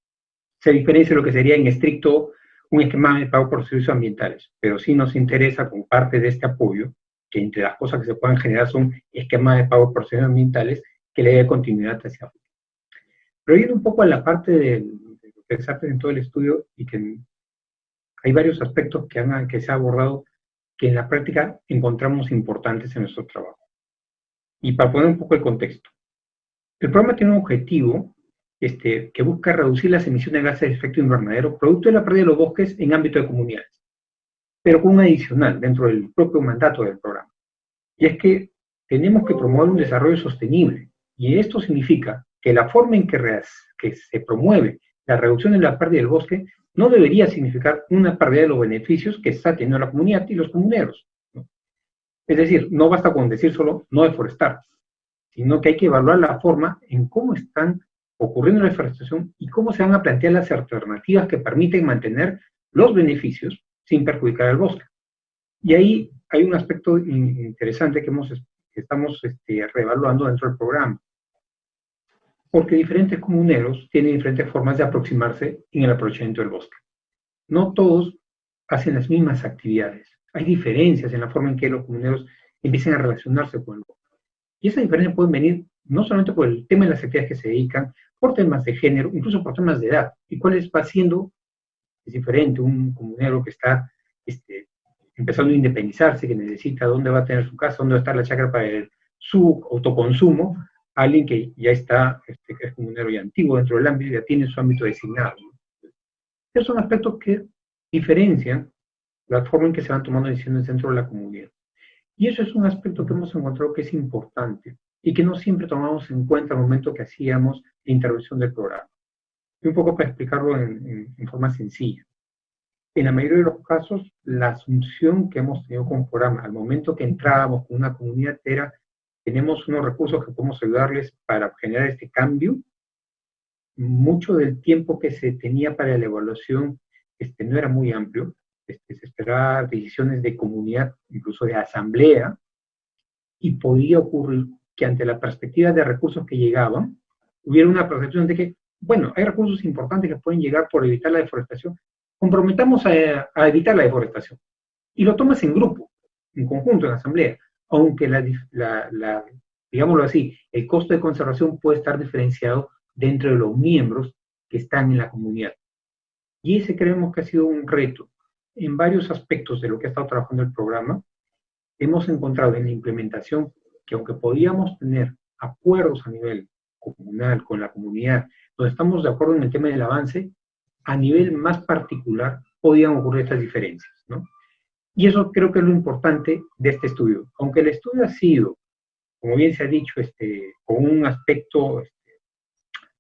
se diferencia lo que sería en estricto un esquema de pago por servicios ambientales, pero sí nos interesa con parte de este apoyo, que entre las cosas que se puedan generar son esquemas de pago por servicios ambientales que le dé continuidad hacia afuera. Pero yendo un poco a la parte de, lo que se ha presentado el estudio y que hay varios aspectos que se ha abordado que en la práctica encontramos importantes en nuestro trabajo. Y para poner un poco el contexto, el programa tiene un objetivo este, que busca reducir las emisiones de gases de efecto invernadero producto de la pérdida de los bosques en ámbito de comunidades, pero con un adicional dentro del propio mandato del programa. Y es que tenemos que promover un desarrollo sostenible, y esto significa que la forma en que, se promueve la reducción de la pérdida del bosque no debería significar una pérdida de los beneficios que está teniendo la comunidad y los comuneros. Es decir, no basta con decir solo no deforestar, sino que hay que evaluar la forma en cómo están ocurriendo la deforestación y cómo se van a plantear las alternativas que permiten mantener los beneficios sin perjudicar al bosque. Y ahí hay un aspecto interesante que, estamos este, reevaluando dentro del programa. Porque diferentes comuneros tienen diferentes formas de aproximarse en el aprovechamiento del bosque. No todos hacen las mismas actividades. Hay diferencias en la forma en que los comuneros empiezan a relacionarse con el bosque. Y esas diferencias pueden venir no solamente por el tema de las actividades que se dedican, por temas de género, incluso por temas de edad. ¿Y cuál va siendo? Es diferente un comunero que está este, empezando a independizarse, que necesita dónde va a tener su casa, dónde va a estar la chacra para su autoconsumo, alguien que ya está, este, que es comunero y antiguo dentro del ámbito, ya tiene su ámbito designado. Esos son aspectos que diferencian la forma en que se van tomando decisiones dentro de la comunidad. Y eso es un aspecto que hemos encontrado que es importante y que no siempre tomamos en cuenta al momento que hacíamos la intervención del programa. Y un poco para explicarlo en, forma sencilla. En la mayoría de los casos, la asunción que hemos tenido con el programa al momento que entrábamos con una comunidad era, tenemos unos recursos que podemos ayudarles para generar este cambio. Mucho del tiempo que se tenía para la evaluación este, no era muy amplio. Este, se esperaba decisiones de comunidad, incluso de asamblea, y podía ocurrir que ante la perspectiva de recursos que llegaban, hubiera una percepción de que, bueno, hay recursos importantes que pueden llegar por evitar la deforestación, comprometamos a, evitar la deforestación. Y lo tomas en grupo, en conjunto, en asamblea, aunque la, digámoslo así, el costo de conservación puede estar diferenciado dentro de los miembros que están en la comunidad. Y ese creemos que ha sido un reto en varios aspectos de lo que ha estado trabajando el programa. Hemos encontrado en la implementación que aunque podíamos tener acuerdos a nivel comunal con la comunidad, donde estamos de acuerdo en el tema del avance, a nivel más particular podían ocurrir estas diferencias, ¿no? Y eso creo que es lo importante de este estudio. Aunque el estudio ha sido, como bien se ha dicho, este, con un aspecto este,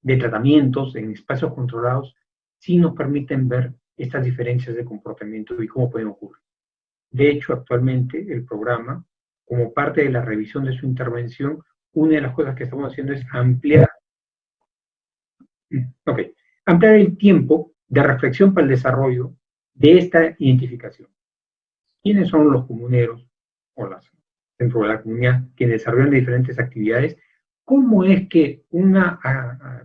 de tratamientos en espacios controlados, sí nos permiten ver estas diferencias de comportamiento y cómo pueden ocurrir. De hecho, actualmente el programa como parte de la revisión de su intervención, una de las cosas que estamos haciendo es ampliar Ok. Ampliar el tiempo de reflexión para el desarrollo de esta identificación. ¿Quiénes son los comuneros o las dentro de la comunidad que desarrollan diferentes actividades? ¿Cómo es que un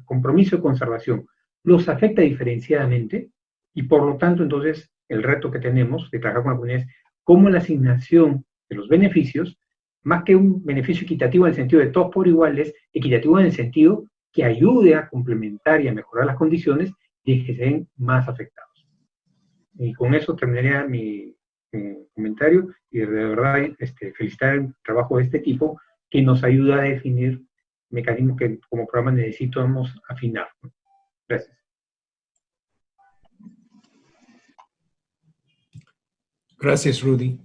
compromiso de conservación los afecta diferenciadamente? Y por lo tanto, entonces, el reto que tenemos de trabajar con la comunidad es cómo la asignación de los beneficios, más que un beneficio equitativo en el sentido de todos por iguales, equitativo en el sentido que ayude a complementar y a mejorar las condiciones y que sean más afectados. Y con eso terminaría mi, comentario y de verdad este, felicitar el trabajo de este tipo que nos ayuda a definir mecanismos que como programa necesitamos afinar. Gracias. Gracias, Rudy.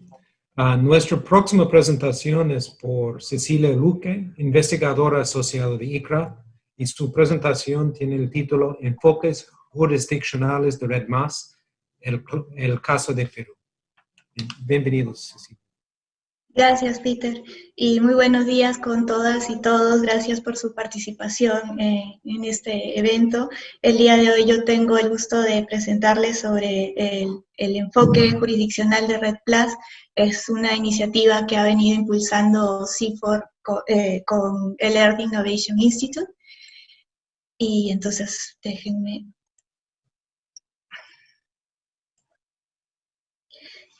Uh, nuestra próxima presentación es por Cecilia Luque, investigadora asociada de ICRA, y su presentación tiene el título Enfoques jurisdiccionales de Red Más, el, caso de Perú. Bienvenidos, Cecilia. Gracias, Peter. Y muy buenos días con todas y todos. Gracias por su participación eh, en este evento. El día de hoy yo tengo el gusto de presentarles sobre el, enfoque jurisdiccional de Red Plus. Es una iniciativa que ha venido impulsando CIFOR eh, con el Earth Innovation Institute. Y entonces, déjenme.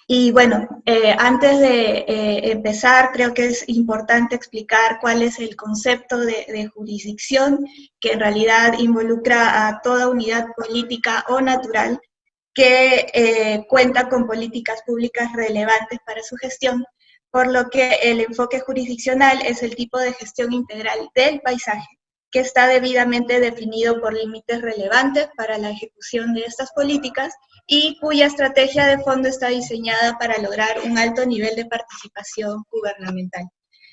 Y bueno, eh, antes de eh, empezar, creo que es importante explicar cuál es el concepto de, jurisdicción, que en realidad involucra a toda unidad política o natural que eh, cuenta con políticas públicas relevantes para su gestión, por lo que el enfoque jurisdiccional es el tipo de gestión integral del paisaje que está debidamente definido por límites relevantes para la ejecución de estas políticas y cuya estrategia de fondo está diseñada para lograr un alto nivel de participación gubernamental.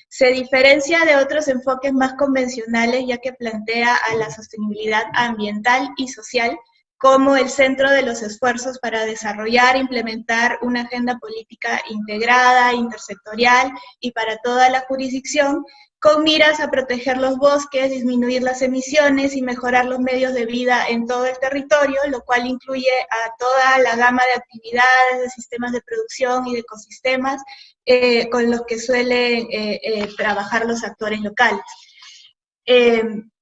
Se diferencia de otros enfoques más convencionales ya que plantea a la sostenibilidad ambiental y social como el centro de los esfuerzos para desarrollar implementar una agenda política integrada, intersectorial y para toda la jurisdicción, con miras a proteger los bosques, disminuir las emisiones y mejorar los medios de vida en todo el territorio, lo cual incluye a toda la gama de actividades, de sistemas de producción y de ecosistemas eh, con los que suelen eh, eh, trabajar los actores locales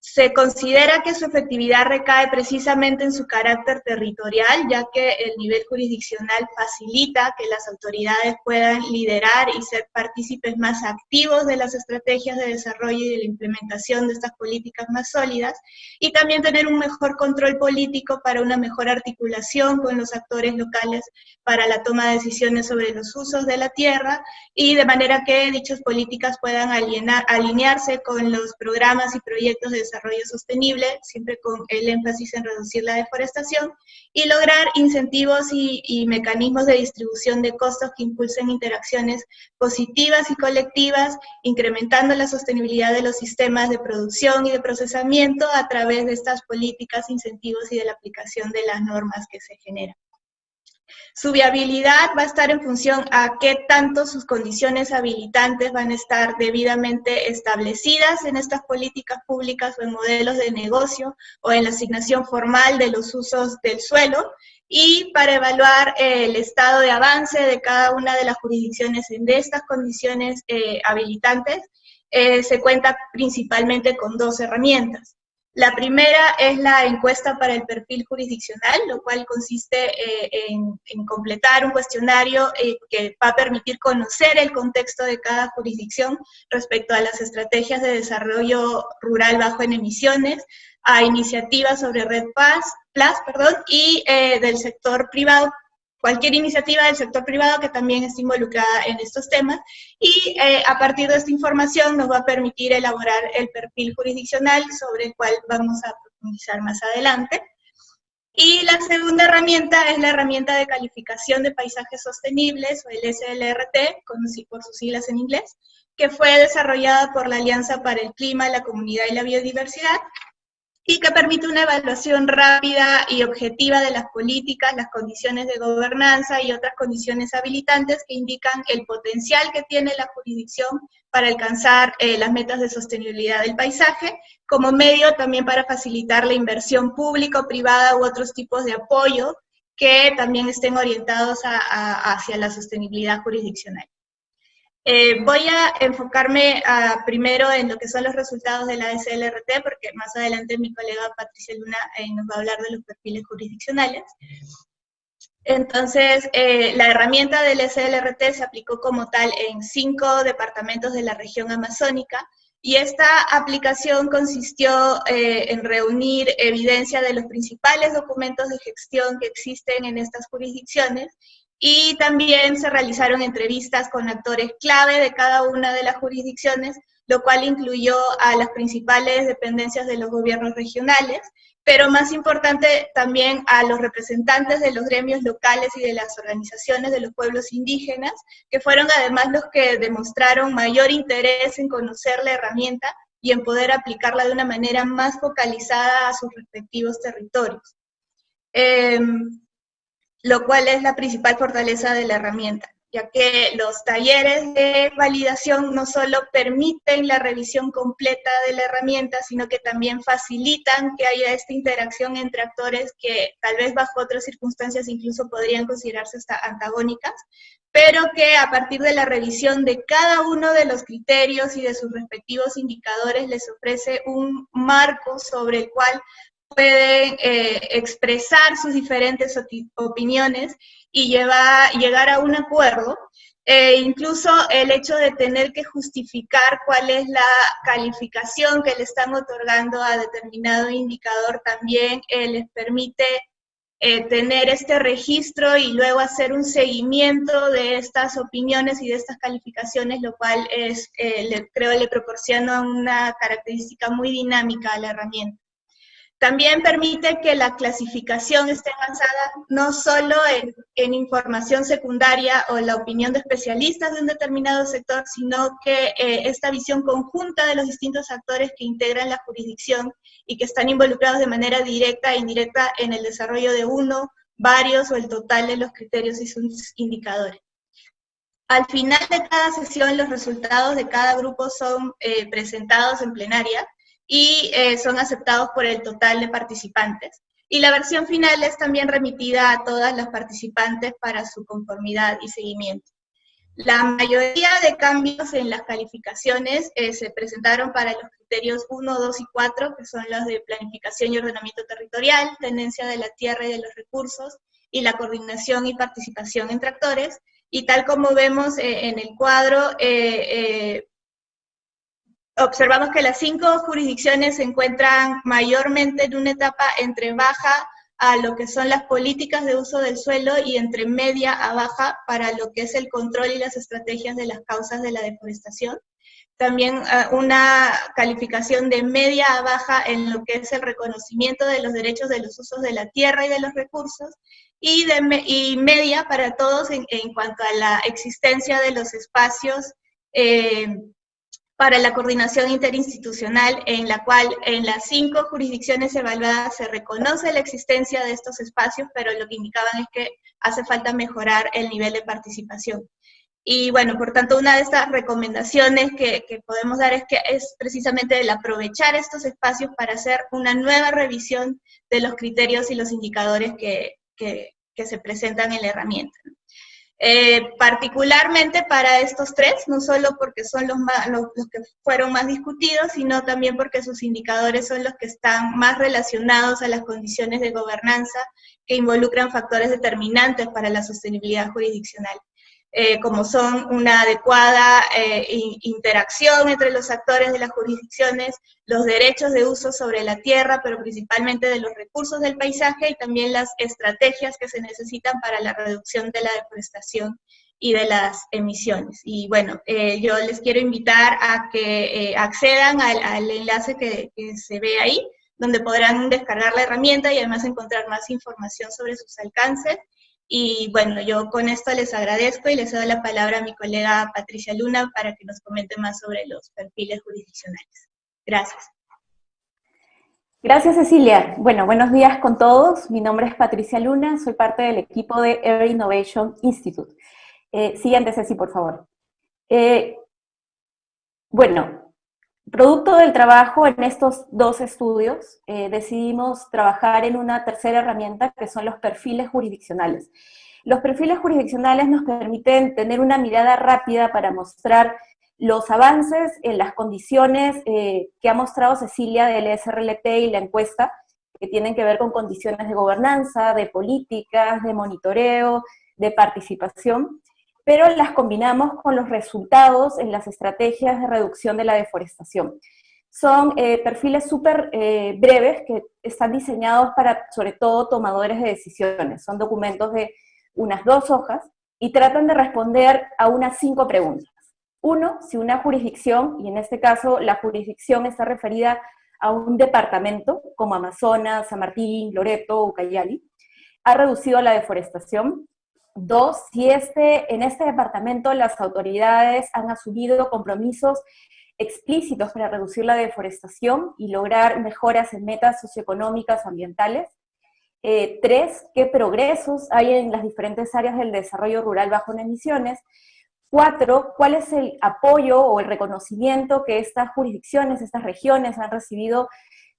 se considera que su efectividad recae precisamente en su carácter territorial, ya que el nivel jurisdiccional facilita que las autoridades puedan liderar y ser partícipes más activos de las estrategias de desarrollo y de la implementación de estas políticas más sólidas, y también tener un mejor control político para una mejor articulación con los actores locales para la toma de decisiones sobre los usos de la tierra, y de manera que dichas políticas puedan alinearse con los programas y proyectos de desarrollo sostenible, siempre con el énfasis en reducir la deforestación, y lograr incentivos y, mecanismos de distribución de costos que impulsen interacciones positivas y colectivas, incrementando la sostenibilidad de los sistemas de producción y de procesamiento a través de estas políticas, incentivos y de la aplicación de las normas que se generan. Su viabilidad va a estar en función a qué tanto sus condiciones habilitantes van a estar debidamente establecidas en estas políticas públicas o en modelos de negocio o en la asignación formal de los usos del suelo y para evaluar el estado de avance de cada una de las jurisdicciones en estas condiciones eh, habilitantes, eh, se cuenta principalmente con dos herramientas. La primera es la encuesta para el perfil jurisdiccional, lo cual consiste eh, en, completar un cuestionario eh, que va a permitir conocer el contexto de cada jurisdicción respecto a las estrategias de desarrollo rural bajo en emisiones, a iniciativas sobre Red Paz, Plus perdón, y eh, del sector privado cualquier iniciativa del sector privado que también esté involucrada en estos temas y eh, a partir de esta información nos va a permitir elaborar el perfil jurisdiccional sobre el cual vamos a profundizar más adelante. Y la segunda herramienta es la herramienta de calificación de paisajes sostenibles, o el SLRT, por sus siglas en inglés, que fue desarrollada por la Alianza para el Clima, la Comunidad y la Biodiversidad, y que permite una evaluación rápida y objetiva de las políticas, las condiciones de gobernanza y otras condiciones habilitantes que indican el potencial que tiene la jurisdicción para alcanzar eh, las metas de sostenibilidad del paisaje, como medio también para facilitar la inversión pública o privada u otros tipos de apoyo que también estén orientados hacia la sostenibilidad jurisdiccional. Eh, voy a enfocarme ah, primero en lo que son los resultados de la SLRT, porque más adelante mi colega Patricia Luna eh, nos va a hablar de los perfiles jurisdiccionales. Entonces, eh, la herramienta del SLRT se aplicó como tal en cinco departamentos de la región amazónica, y esta aplicación consistió en reunir evidencia de los principales documentos de gestión que existen en estas jurisdicciones y también se realizaron entrevistas con actores clave de cada una de las jurisdicciones, lo cual incluyó a las principales dependencias de los gobiernos regionales, pero más importante también a los representantes de los gremios locales y de las organizaciones de los pueblos indígenas, que fueron además los que demostraron mayor interés en conocer la herramienta y en poder aplicarla de una manera más focalizada a sus respectivos territorios. Em, lo cual es la principal fortaleza de la herramienta, ya que los talleres de validación no solo permiten la revisión completa de la herramienta, sino que también facilitan que haya esta interacción entre actores que tal vez bajo otras circunstancias incluso podrían considerarse hasta antagónicas, pero que a partir de la revisión de cada uno de los criterios y de sus respectivos indicadores les ofrece un marco sobre el cual pueden eh, expresar sus diferentes opiniones y llegar a un acuerdo. E incluso el hecho de tener que justificar cuál es la calificación que le están otorgando a determinado indicador también eh, les permite eh, tener este registro y luego hacer un seguimiento de estas opiniones y de estas calificaciones, lo cual es, creo le proporciona una característica muy dinámica a la herramienta. También permite que la clasificación esté avanzada no solo en, información secundaria o la opinión de especialistas de un determinado sector, sino que eh, esta visión conjunta de los distintos actores que integran la jurisdicción y que están involucrados de manera directa e indirecta en el desarrollo de uno, varios o el total de los criterios y sus indicadores. Al final de cada sesión, los resultados de cada grupo son eh, presentados en plenaria y eh, son aceptados por el total de participantes. Y la versión final es también remitida a todas las participantes para su conformidad y seguimiento. La mayoría de cambios en las calificaciones eh, se presentaron para los criterios 1, 2 y 4, que son los de planificación y ordenamiento territorial, tenencia de la tierra y de los recursos, y la coordinación y participación entre actores. Y tal como vemos eh, en el cuadro, observamos que las cinco jurisdicciones se encuentran mayormente en una etapa entre baja a lo que son las políticas de uso del suelo y entre media a baja para lo que es el control y las estrategias de las causas de la deforestación. También eh, una calificación de media a baja en lo que es el reconocimiento de los derechos de los usos de la tierra y de los recursos, y, de, y media para todos en, cuanto a la existencia de los espacios eh, para la coordinación interinstitucional, en la cual en las cinco jurisdicciones evaluadas se reconoce la existencia de estos espacios, pero lo que indicaban es que hace falta mejorar el nivel de participación. Y bueno, por tanto, una de estas recomendaciones que, podemos dar es que es precisamente el aprovechar estos espacios para hacer una nueva revisión de los criterios y los indicadores que, que se presentan en la herramienta. Eh, particularmente para estos tres, no solo porque son los, los, que fueron más discutidos, sino también porque sus indicadores son los que están más relacionados a las condiciones de gobernanza que involucran factores determinantes para la sostenibilidad jurisdiccional. Eh, como son una adecuada eh, interacción entre los actores de las jurisdicciones, los derechos de uso sobre la tierra, pero principalmente de los recursos del paisaje y también las estrategias que se necesitan para la reducción de la deforestación y de las emisiones. Y bueno, eh, yo les quiero invitar a que accedan al, enlace que, que se ve ahí, donde podrán descargar la herramienta y además encontrar más información sobre sus alcances y bueno, yo con esto les agradezco y les doy la palabra a mi colega Patricia Luna para que nos comente más sobre los perfiles jurisdiccionales. Gracias. Gracias, Cecilia. Bueno, buenos días con todos. Mi nombre es Patricia Luna, soy parte del equipo de Air Innovation Institute. Eh, siguiente, Ceci, por favor. Eh, bueno, producto del trabajo en estos dos estudios, eh, decidimos trabajar en una tercera herramienta que son los perfiles jurisdiccionales. Los perfiles jurisdiccionales nos permiten tener una mirada rápida para mostrar los avances en las condiciones eh, que ha mostrado Cecilia del SRLT y la encuesta, que tienen que ver con condiciones de gobernanza, de políticas, de monitoreo, de participación, pero las combinamos con los resultados en las estrategias de reducción de la deforestación. Son eh, perfiles súper eh, breves que están diseñados para, sobre todo, tomadores de decisiones. Son documentos de unas dos hojas y tratan de responder a unas cinco preguntas. Uno, si una jurisdicción, y en este caso la jurisdicción está referida a un departamento como Amazonas, San Martín, Loreto, Ucayali, ha reducido la deforestación. Dos, si este, en este departamento las autoridades han asumido compromisos explícitos para reducir la deforestación y lograr mejoras en metas socioeconómicas ambientales. Eh, tres, qué progresos hay en las diferentes áreas del desarrollo rural bajo emisiones. Cuatro, ¿cuál es el apoyo o el reconocimiento que estas jurisdicciones, estas regiones han recibido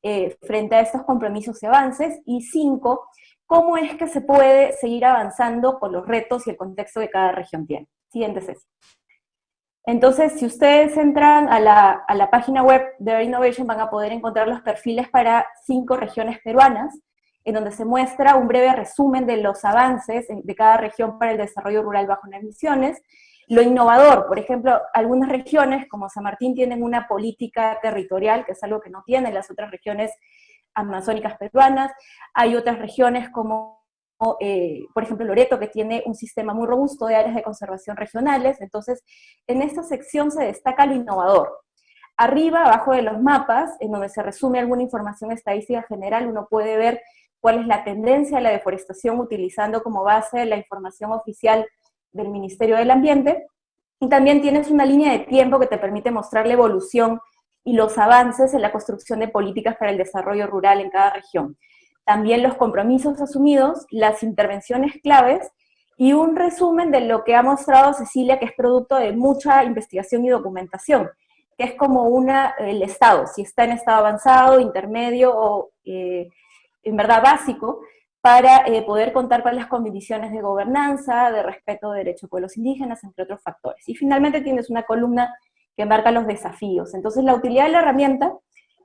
eh, frente a estos compromisos y avances? Y cinco, ¿cómo es que se puede seguir avanzando con los retos y el contexto que cada región tiene? Siguiente sesión. Entonces, si ustedes entran a la, a la página web de Innovation, van a poder encontrar los perfiles para cinco regiones peruanas, en donde se muestra un breve resumen de los avances de cada región para el desarrollo rural bajo emisiones, lo innovador, por ejemplo, algunas regiones como San Martín tienen una política territorial, que es algo que no tienen las otras regiones amazónicas peruanas. Hay otras regiones como, eh, por ejemplo, Loreto, que tiene un sistema muy robusto de áreas de conservación regionales. Entonces, en esta sección se destaca lo innovador. Arriba, abajo de los mapas, en donde se resume alguna información estadística general, uno puede ver cuál es la tendencia de la deforestación utilizando como base la información oficial del Ministerio del Ambiente, y también tienes una línea de tiempo que te permite mostrar la evolución y los avances en la construcción de políticas para el desarrollo rural en cada región. También los compromisos asumidos, las intervenciones claves y un resumen de lo que ha mostrado Cecilia, que es producto de mucha investigación y documentación, que es como una, el estado, si está en estado avanzado, intermedio o eh, en verdad básico, para eh, poder contar con las condiciones de gobernanza, de respeto de derechos de pueblos indígenas, entre otros factores. Y finalmente tienes una columna que marca los desafíos. Entonces la utilidad de la herramienta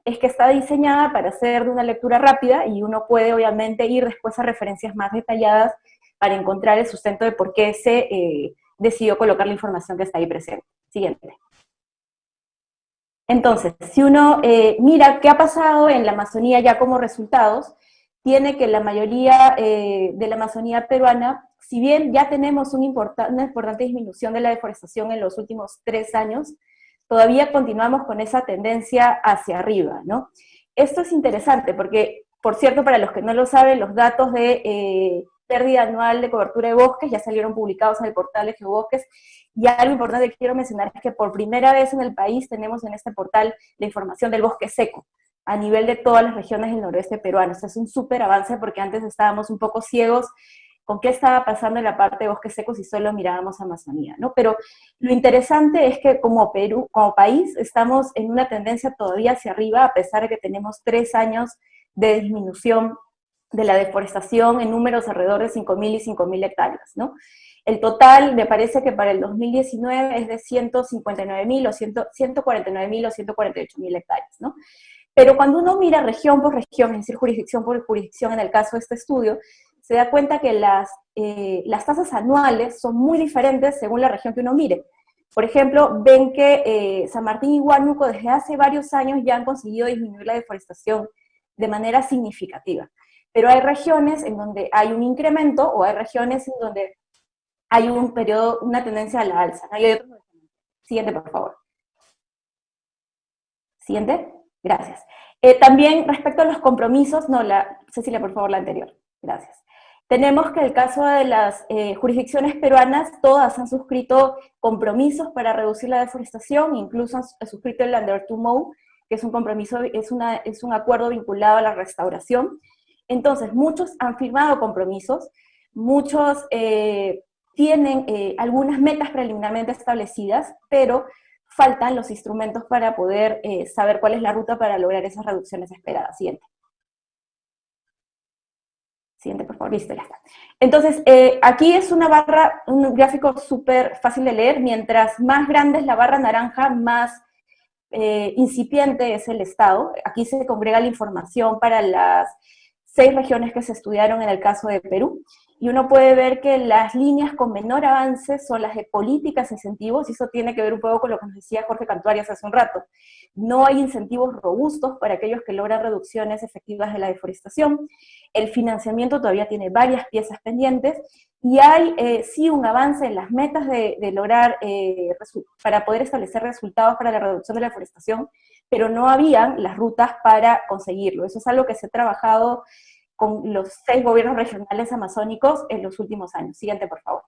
es que está diseñada para hacer de una lectura rápida y uno puede obviamente ir después a referencias más detalladas para encontrar el sustento de por qué se eh, decidió colocar la información que está ahí presente. Siguiente. Entonces, si uno eh, mira qué ha pasado en la Amazonía ya como resultados, tiene que la mayoría eh, de la Amazonía peruana, si bien ya tenemos una importante disminución de la deforestación en los últimos tres años, todavía continuamos con esa tendencia hacia arriba, ¿no? Esto es interesante porque, por cierto, para los que no lo saben, los datos de eh, pérdida anual de cobertura de bosques ya salieron publicados en el portal de Geobosques, y algo importante que quiero mencionar es que por primera vez en el país tenemos en este portal la información del bosque seco, a nivel de todas las regiones del noroeste peruano. Esto es un súper avance porque antes estábamos un poco ciegos con qué estaba pasando en la parte de bosques secos y solo mirábamos Amazonía, ¿no? Pero lo interesante es que como Perú, como país, estamos en una tendencia todavía hacia arriba, a pesar de que tenemos tres años de disminución de la deforestación en números alrededor de 5.000 y 5.000 hectáreas, ¿no? El total me parece que para el 2019 es de 159.000 o 149.000 o 148.000 hectáreas, ¿no? Pero cuando uno mira región por región, es decir, jurisdicción por jurisdicción en el caso de este estudio, se da cuenta que las, eh, las tasas anuales son muy diferentes según la región que uno mire. Por ejemplo, ven que eh, San Martín y Huánuco desde hace varios años ya han conseguido disminuir la deforestación de manera significativa. Pero hay regiones en donde hay un incremento o hay regiones en donde hay un periodo, una tendencia a la alza. Siguiente, por favor. Siguiente. Gracias. Eh, también respecto a los compromisos, no, la, Cecilia, por favor, la anterior. Gracias. Tenemos que el caso de las eh, jurisdicciones peruanas, todas han suscrito compromisos para reducir la deforestación, incluso han, suscrito el Under 2 que es un compromiso, es, un acuerdo vinculado a la restauración. Entonces, muchos han firmado compromisos, muchos eh, tienen eh, algunas metas preliminarmente establecidas, pero faltan los instrumentos para poder saber cuál es la ruta para lograr esas reducciones esperadas. Siguiente. Entonces, eh, aquí es una barra, un gráfico súper fácil de leer. Mientras más grande es la barra naranja, más eh, incipiente es el estado. Aquí se congrega la información para las seis regiones que se estudiaron en el caso de Perú y uno puede ver que las líneas con menor avance son las de políticas, incentivos, y eso tiene que ver un poco con lo que nos decía Jorge Cantuarias hace un rato. No hay incentivos robustos para aquellos que logran reducciones efectivas de la deforestación. El financiamiento todavía tiene varias piezas pendientes y hay eh, sí un avance en las metas de, lograr, eh, para poder establecer resultados para la reducción de la deforestación, pero no habían las rutas para conseguirlo. Eso es algo que se ha trabajado con los seis gobiernos regionales amazónicos en los últimos años. Siguiente, por favor.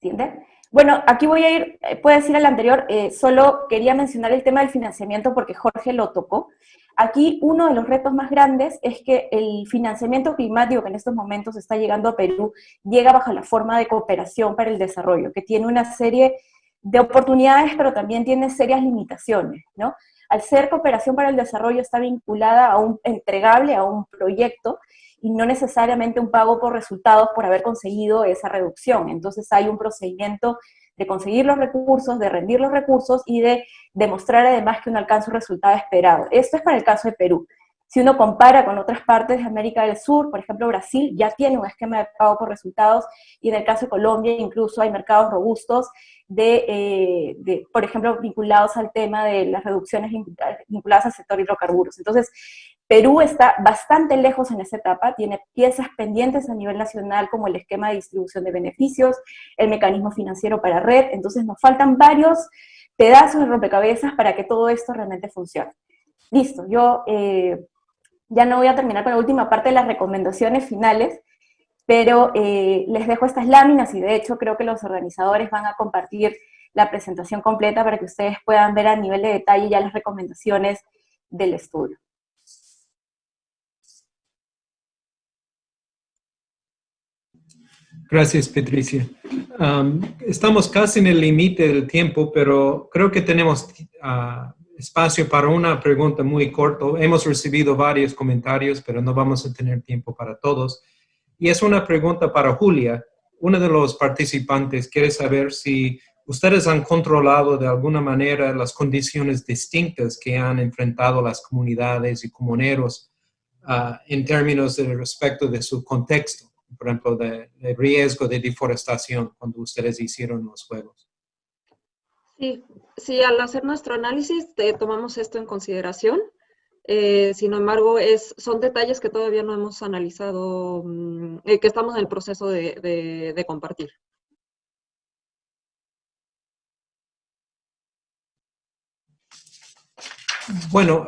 Siguiente. Bueno, aquí voy a ir, eh, puede decir el anterior, eh, solo quería mencionar el tema del financiamiento porque Jorge lo tocó. Aquí uno de los retos más grandes es que el financiamiento climático que en estos momentos está llegando a Perú llega bajo la forma de cooperación para el desarrollo, que tiene una serie de oportunidades, pero también tiene serias limitaciones, ¿no? Al ser cooperación para el desarrollo está vinculada a un entregable, a un proyecto, y no necesariamente un pago por resultados por haber conseguido esa reducción. Entonces hay un procedimiento de conseguir los recursos, de rendir los recursos y de demostrar además que uno alcanza un resultado esperado. Esto es para el caso de Perú. Si uno compara con otras partes de América del Sur, por ejemplo Brasil ya tiene un esquema de pago por resultados y en el caso de Colombia incluso hay mercados robustos eh, de, por ejemplo, vinculados al tema de las reducciones vinculadas al sector hidrocarburos. Entonces, Perú está bastante lejos en esa etapa, tiene piezas pendientes a nivel nacional como el esquema de distribución de beneficios, el mecanismo financiero para red, entonces nos faltan varios pedazos de rompecabezas para que todo esto realmente funcione. Listo, yo eh, ya no voy a terminar con la última parte de las recomendaciones finales, pero eh, les dejo estas láminas y de hecho creo que los organizadores van a compartir la presentación completa para que ustedes puedan ver a nivel de detalle ya las recomendaciones del estudio. Gracias, Patricia. Um, estamos casi en el límite del tiempo, pero creo que tenemos uh, espacio para una pregunta muy corta. Hemos recibido varios comentarios, pero no vamos a tener tiempo para todos. Y es una pregunta para Julia. Uno de los participantes quiere saber si ustedes han controlado de alguna manera las condiciones distintas que han enfrentado las comunidades y comuneros ah, en términos de respecto de su contexto, por ejemplo, de, riesgo de deforestación cuando ustedes hicieron los juegos. Sí, sí, al hacer nuestro análisis tomamos esto en consideración. Eh, sin embargo, son detalles que todavía no hemos analizado, mm, eh, que estamos en el proceso de, compartir. Bueno,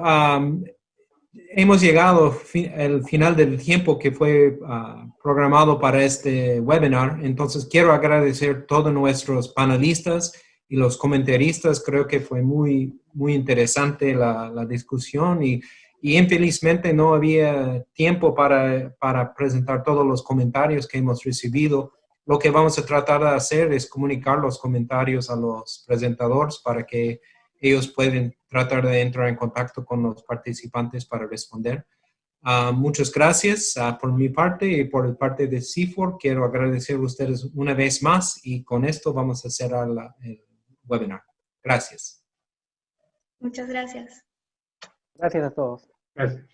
hemos llegado al final del tiempo que fue ah, programado para este webinar, entonces quiero agradecer a todos nuestros panelistas y los comentaristas. Creo que fue muy, muy interesante la, la discusión y, y, infelizmente no había tiempo para, para presentar todos los comentarios que hemos recibido. Lo que vamos a tratar de hacer es comunicar los comentarios a los presentadores para que ellos pueden tratar de entrar en contacto con los participantes para responder. Uh, muchas gracias uh, por mi parte y por el parte de CIFOR. Quiero agradecer a ustedes una vez más y con esto vamos a cerrar la, el webinar. Gracias. Muchas gracias. Gracias a todos. Gracias.